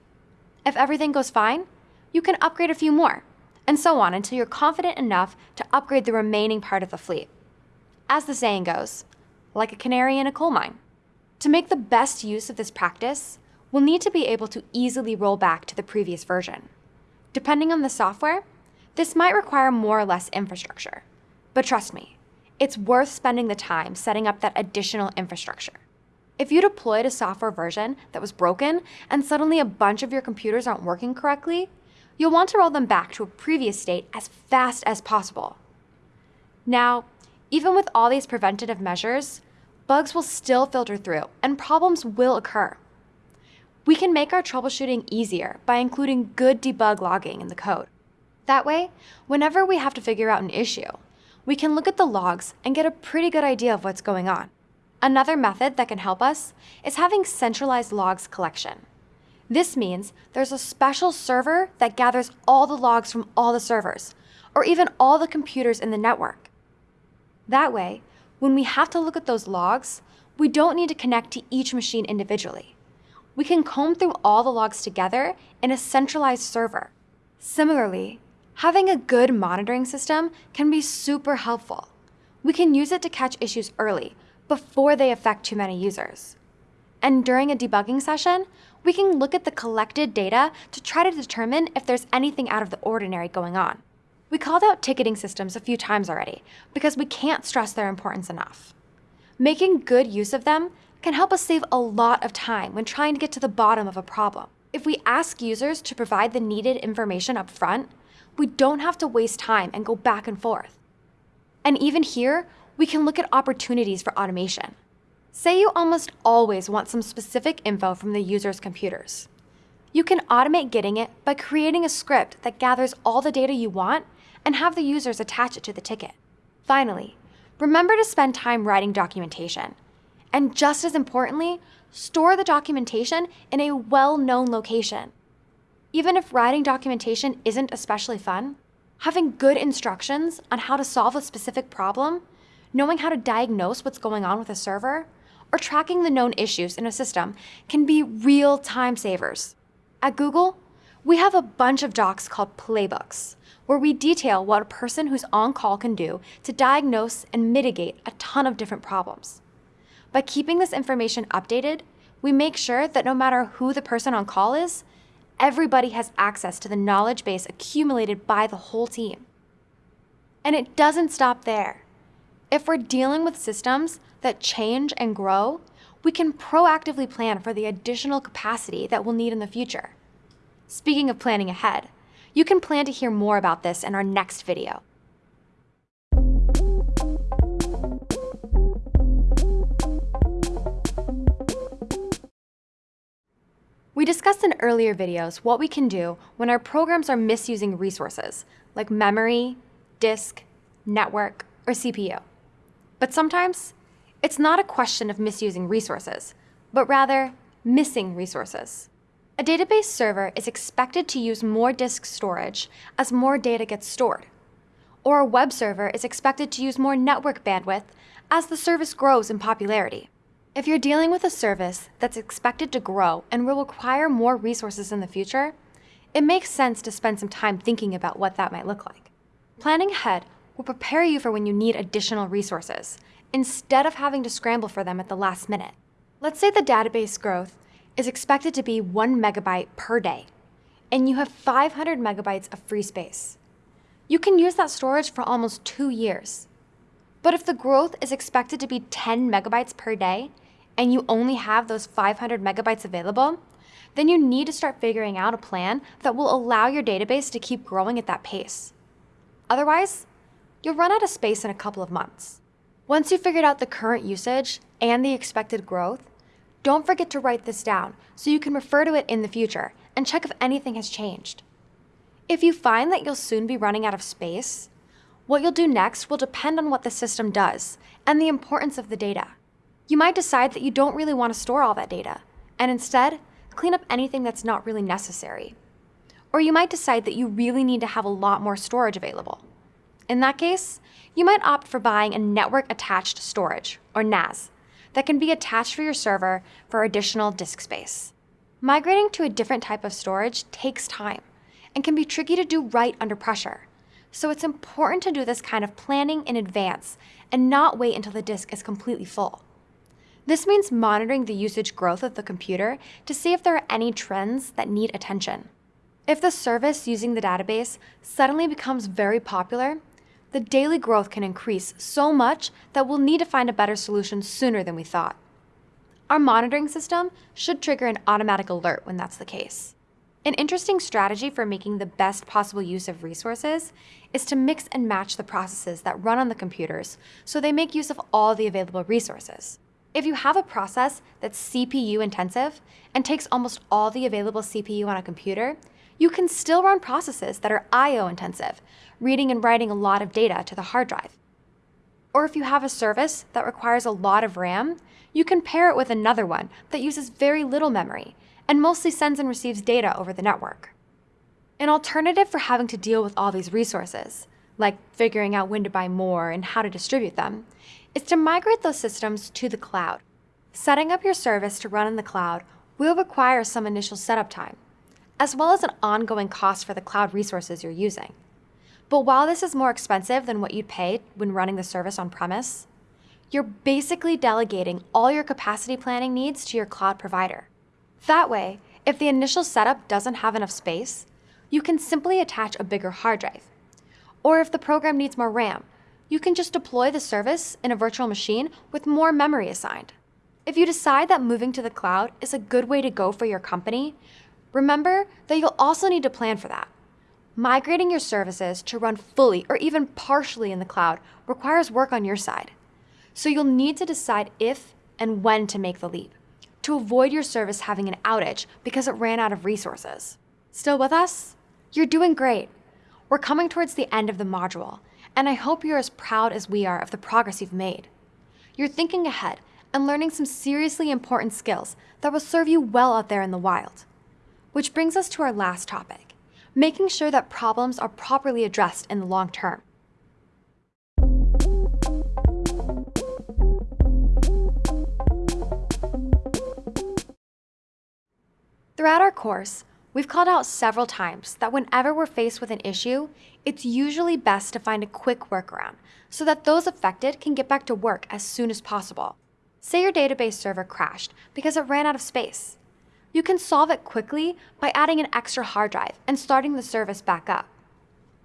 If everything goes fine, you can upgrade a few more, and so on until you're confident enough to upgrade the remaining part of the fleet. As the saying goes, like a canary in a coal mine. To make the best use of this practice, we'll need to be able to easily roll back to the previous version. Depending on the software, this might require more or less infrastructure. But trust me, it's worth spending the time setting up that additional infrastructure. If you deployed a software version that was broken and suddenly a bunch of your computers aren't working correctly, you'll want to roll them back to a previous state as fast as possible. Now, even with all these preventative measures, bugs will still filter through and problems will occur. We can make our troubleshooting easier by including good debug logging in the code. That way, whenever we have to figure out an issue, we can look at the logs and get a pretty good idea of what's going on. Another method that can help us is having centralized logs collection. This means there's a special server that gathers all the logs from all the servers, or even all the computers in the network. That way, when we have to look at those logs, we don't need to connect to each machine individually. We can comb through all the logs together in a centralized server. Similarly, Having a good monitoring system can be super helpful. We can use it to catch issues early, before they affect too many users. And during a debugging session, we can look at the collected data to try to determine if there's anything out of the ordinary going on. We called out ticketing systems a few times already because we can't stress their importance enough. Making good use of them can help us save a lot of time when trying to get to the bottom of a problem. If we ask users to provide the needed information up front, we don't have to waste time and go back and forth. And even here, we can look at opportunities for automation. Say you almost always want some specific info from the user's computers. You can automate getting it by creating a script that gathers all the data you want and have the users attach it to the ticket. Finally, remember to spend time writing documentation. And just as importantly, store the documentation in a well-known location. Even if writing documentation isn't especially fun, having good instructions on how to solve a specific problem, knowing how to diagnose what's going on with a server, or tracking the known issues in a system can be real time savers. At Google, We have a bunch of docs called playbooks, where we detail what a person who's on call can do to diagnose and mitigate a ton of different problems. By keeping this information updated, we make sure that no matter who the person on call is, everybody has access to the knowledge base accumulated by the whole team. And it doesn't stop there. If we're dealing with systems that change and grow, we can proactively plan for the additional capacity that we'll need in the future. Speaking of planning ahead, you can plan to hear more about this in our next video. We discussed in earlier videos what we can do when our programs are misusing resources, like memory, disk, network, or CPU. But sometimes, it's not a question of misusing resources, but rather missing resources. A database server is expected to use more disk storage as more data gets stored. Or a web server is expected to use more network bandwidth as the service grows in popularity. If you're dealing with a service that's expected to grow and will require more resources in the future, it makes sense to spend some time thinking about what that might look like. Planning ahead will prepare you for when you need additional resources, instead of having to scramble for them at the last minute. Let's say the database growth is expected to be 1 megabyte per day, and you have 500 megabytes of free space. You can use that storage for almost two years. But if the growth is expected to be 10 megabytes per day, and you only have those 500 megabytes available, then you need to start figuring out a plan that will allow your database to keep growing at that pace. Otherwise, you'll run out of space in a couple of months. Once you've figured out the current usage and the expected growth, don't forget to write this down so you can refer to it in the future and check if anything has changed. If you find that you'll soon be running out of space, what you'll do next will depend on what the system does and the importance of the data. You might decide that you don't really want to store all that data, and instead, clean up anything that's not really necessary. Or you might decide that you really need to have a lot more storage available. In that case, you might opt for buying a network attached storage, or NAS, that can be attached for your server for additional disk space. Migrating to a different type of storage takes time and can be tricky to do right under pressure. So it's important to do this kind of planning in advance and not wait until the disk is completely full. This means monitoring the usage growth of the computer to see if there are any trends that need attention. If the service using the database suddenly becomes very popular, the daily growth can increase so much that we'll need to find a better solution sooner than we thought. Our monitoring system should trigger an automatic alert when that's the case. An interesting strategy for making the best possible use of resources is to mix and match the processes that run on the computers so they make use of all the available resources. If you have a process that's CPU intensive and takes almost all the available CPU on a computer, you can still run processes that are I.O. intensive, reading and writing a lot of data to the hard drive. Or if you have a service that requires a lot of RAM, you can pair it with another one that uses very little memory and mostly sends and receives data over the network. An alternative for having to deal with all these resources, like figuring out when to buy more and how to distribute them, is to migrate those systems to the cloud. Setting up your service to run in the cloud will require some initial setup time, as well as an ongoing cost for the cloud resources you're using. But while this is more expensive than what you'd pay when running the service on premise, you're basically delegating all your capacity planning needs to your cloud provider. That way, if the initial setup doesn't have enough space, you can simply attach a bigger hard drive. Or if the program needs more RAM, you can just deploy the service in a virtual machine with more memory assigned. If you decide that moving to the cloud is a good way to go for your company, remember that you'll also need to plan for that. Migrating your services to run fully or even partially in the cloud requires work on your side. So you'll need to decide if and when to make the leap to avoid your service having an outage because it ran out of resources. Still with us? You're doing great. We're coming towards the end of the module, and I hope you're as proud as we are of the progress you've made. You're thinking ahead and learning some seriously important skills that will serve you well out there in the wild. Which brings us to our last topic making sure that problems are properly addressed in the long term. Throughout our course, We've called out several times that whenever we're faced with an issue, it's usually best to find a quick workaround so that those affected can get back to work as soon as possible. Say your database server crashed because it ran out of space. You can solve it quickly by adding an extra hard drive and starting the service back up.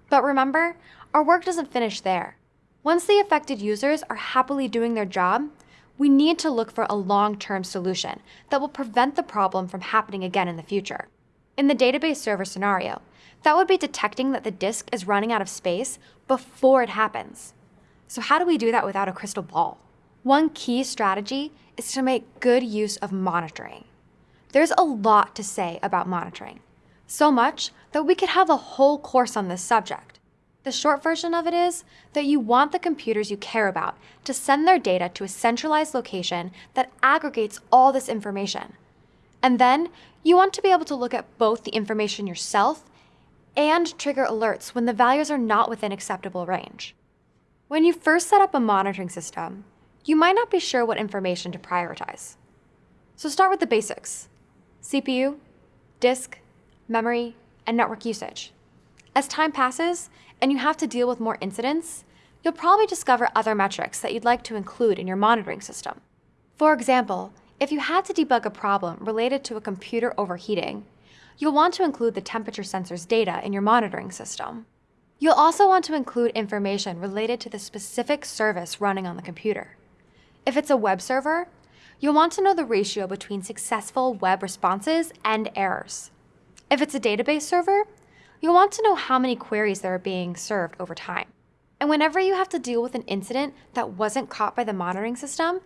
But remember, our work doesn't finish there. Once the affected users are happily doing their job, we need to look for a long-term solution that will prevent the problem from happening again in the future. In the database server scenario, that would be detecting that the disk is running out of space before it happens. So how do we do that without a crystal ball? One key strategy is to make good use of monitoring. There's a lot to say about monitoring, so much that we could have a whole course on this subject. The short version of it is that you want the computers you care about to send their data to a centralized location that aggregates all this information. And then you want to be able to look at both the information yourself and trigger alerts when the values are not within acceptable range. When you first set up a monitoring system, you might not be sure what information to prioritize. So start with the basics. CPU, disk, memory, and network usage. As time passes and you have to deal with more incidents, you'll probably discover other metrics that you'd like to include in your monitoring system. For example, if you had to debug a problem related to a computer overheating, you'll want to include the temperature sensor's data in your monitoring system. You'll also want to include information related to the specific service running on the computer. If it's a web server, you'll want to know the ratio between successful web responses and errors. If it's a database server, you'll want to know how many queries that are being served over time. And whenever you have to deal with an incident that wasn't caught by the monitoring system,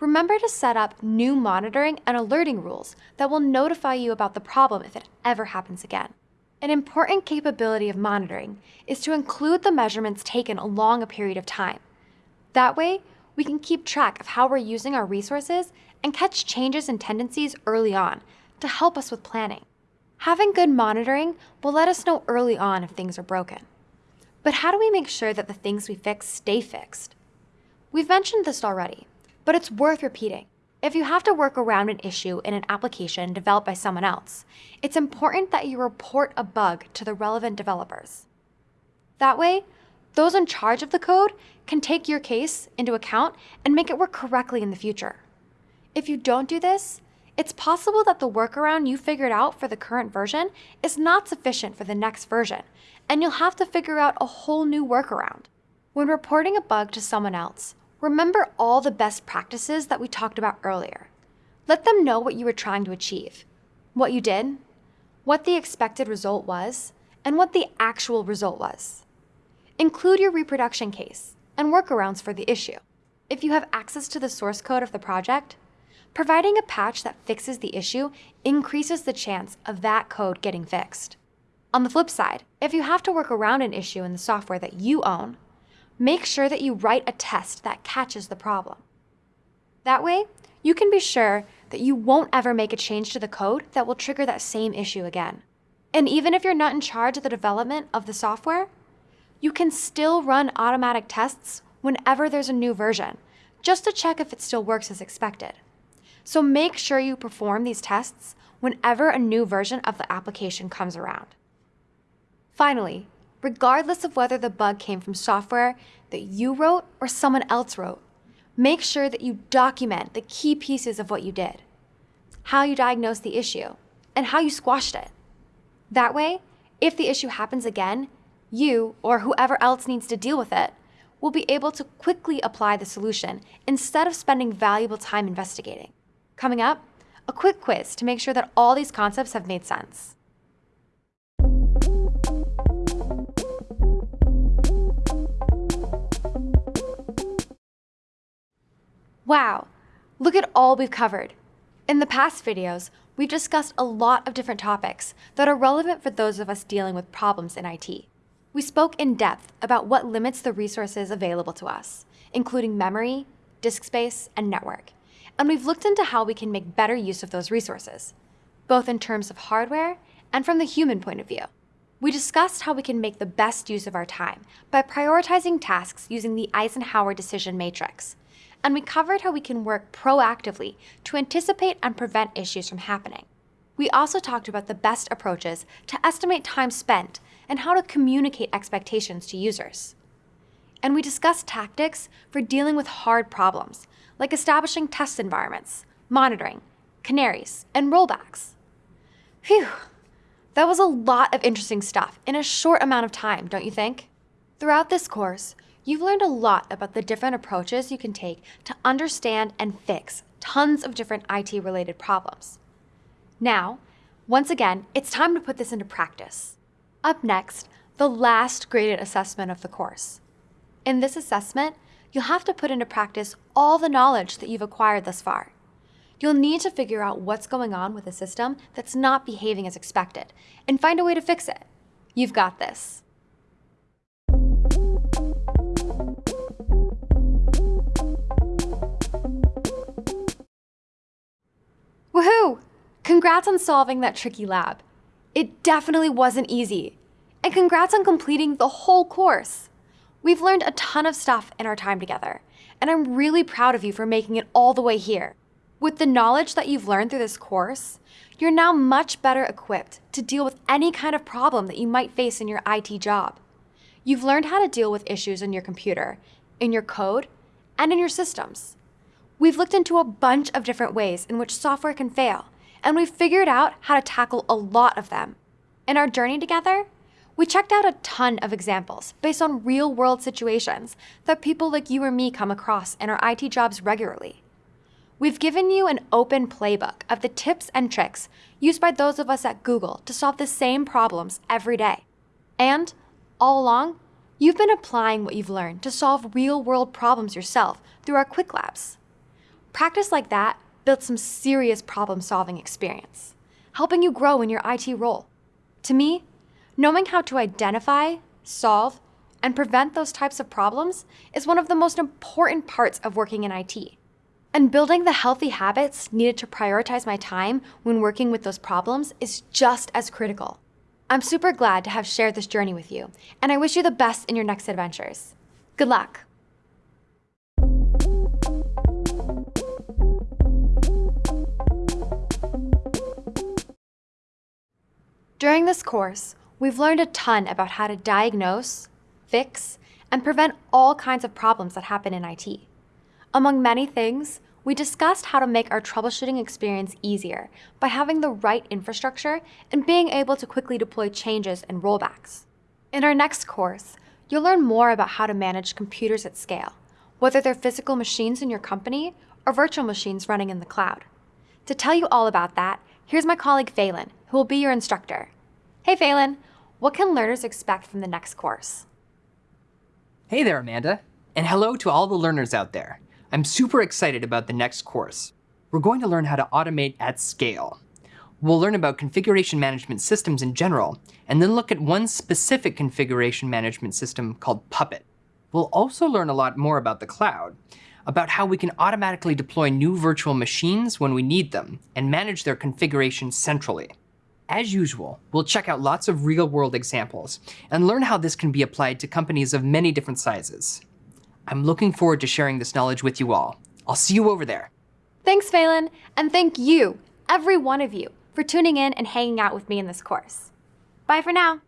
remember to set up new monitoring and alerting rules that will notify you about the problem if it ever happens again. An important capability of monitoring is to include the measurements taken along a period of time. That way, we can keep track of how we're using our resources and catch changes and tendencies early on to help us with planning. Having good monitoring will let us know early on if things are broken. But how do we make sure that the things we fix stay fixed? We've mentioned this already, but it's worth repeating. If you have to work around an issue in an application developed by someone else, it's important that you report a bug to the relevant developers. That way, those in charge of the code can take your case into account and make it work correctly in the future. If you don't do this, it's possible that the workaround you figured out for the current version is not sufficient for the next version, and you'll have to figure out a whole new workaround. When reporting a bug to someone else, remember all the best practices that we talked about earlier. Let them know what you were trying to achieve, what you did, what the expected result was, and what the actual result was. Include your reproduction case and workarounds for the issue. If you have access to the source code of the project, providing a patch that fixes the issue increases the chance of that code getting fixed. On the flip side, if you have to work around an issue in the software that you own, make sure that you write a test that catches the problem. That way, you can be sure that you won't ever make a change to the code that will trigger that same issue again. And even if you're not in charge of the development of the software, you can still run automatic tests whenever there's a new version, just to check if it still works as expected. So make sure you perform these tests whenever a new version of the application comes around. Finally, regardless of whether the bug came from software that you wrote or someone else wrote, make sure that you document the key pieces of what you did, how you diagnosed the issue, and how you squashed it. That way, if the issue happens again, you, or whoever else needs to deal with it, will be able to quickly apply the solution instead of spending valuable time investigating. Coming up, a quick quiz to make sure that all these concepts have made sense. Wow, look at all we've covered. In the past videos, we've discussed a lot of different topics that are relevant for those of us dealing with problems in IT. We spoke in depth about what limits the resources available to us, including memory, disk space, and network. And we've looked into how we can make better use of those resources, both in terms of hardware and from the human point of view. We discussed how we can make the best use of our time by prioritizing tasks using the Eisenhower decision matrix. And we covered how we can work proactively to anticipate and prevent issues from happening. We also talked about the best approaches to estimate time spent and how to communicate expectations to users. And we discussed tactics for dealing with hard problems, like establishing test environments, monitoring, canaries, and rollbacks. Phew, that was a lot of interesting stuff in a short amount of time, don't you think? Throughout this course, you've learned a lot about the different approaches you can take to understand and fix tons of different IT-related problems. Now, once again, it's time to put this into practice. Up next, the last graded assessment of the course. In this assessment, you'll have to put into practice all the knowledge that you've acquired thus far. You'll need to figure out what's going on with a system that's not behaving as expected and find a way to fix it. You've got this. Woohoo! Congrats on solving that tricky lab. It definitely wasn't easy. And congrats on completing the whole course. We've learned a ton of stuff in our time together, and I'm really proud of you for making it all the way here. With the knowledge that you've learned through this course, you're now much better equipped to deal with any kind of problem that you might face in your IT job. You've learned how to deal with issues in your computer, in your code, and in your systems. We've looked into a bunch of different ways in which software can fail, and we've figured out how to tackle a lot of them. In our journey together, we checked out a ton of examples based on real world situations that people like you or me come across in our IT jobs regularly. We've given you an open playbook of the tips and tricks used by those of us at Google to solve the same problems every day. And all along, you've been applying what you've learned to solve real world problems yourself through our Qwiklabs. Practice like that builds some serious problem solving experience, helping you grow in your IT role. To me, knowing how to identify, solve, and prevent those types of problems is one of the most important parts of working in IT. And building the healthy habits needed to prioritize my time when working with those problems is just as critical. I'm super glad to have shared this journey with you, and I wish you the best in your next adventures. Good luck! During this course, we've learned a ton about how to diagnose, fix, and prevent all kinds of problems that happen in IT. Among many things, we discussed how to make our troubleshooting experience easier by having the right infrastructure and being able to quickly deploy changes and rollbacks. In our next course, you'll learn more about how to manage computers at scale, whether they're physical machines in your company or virtual machines running in the cloud. To tell you all about that, here's my colleague Phelan, who will be your instructor. Hey Phelan, what can learners expect from the next course? Hey there, Amanda. And hello to all the learners out there. I'm super excited about the next course. We're going to learn how to automate at scale. We'll learn about configuration management systems in general, and then look at one specific configuration management system called Puppet. We'll also learn a lot more about the cloud, about how we can automatically deploy new virtual machines when we need them, and manage their configuration centrally. As usual, we'll check out lots of real-world examples, and learn how this can be applied to companies of many different sizes. I'm looking forward to sharing this knowledge with you all. I'll see you over there. Thanks, Phelan, and thank you, every one of you, for tuning in and hanging out with me in this course. Bye for now.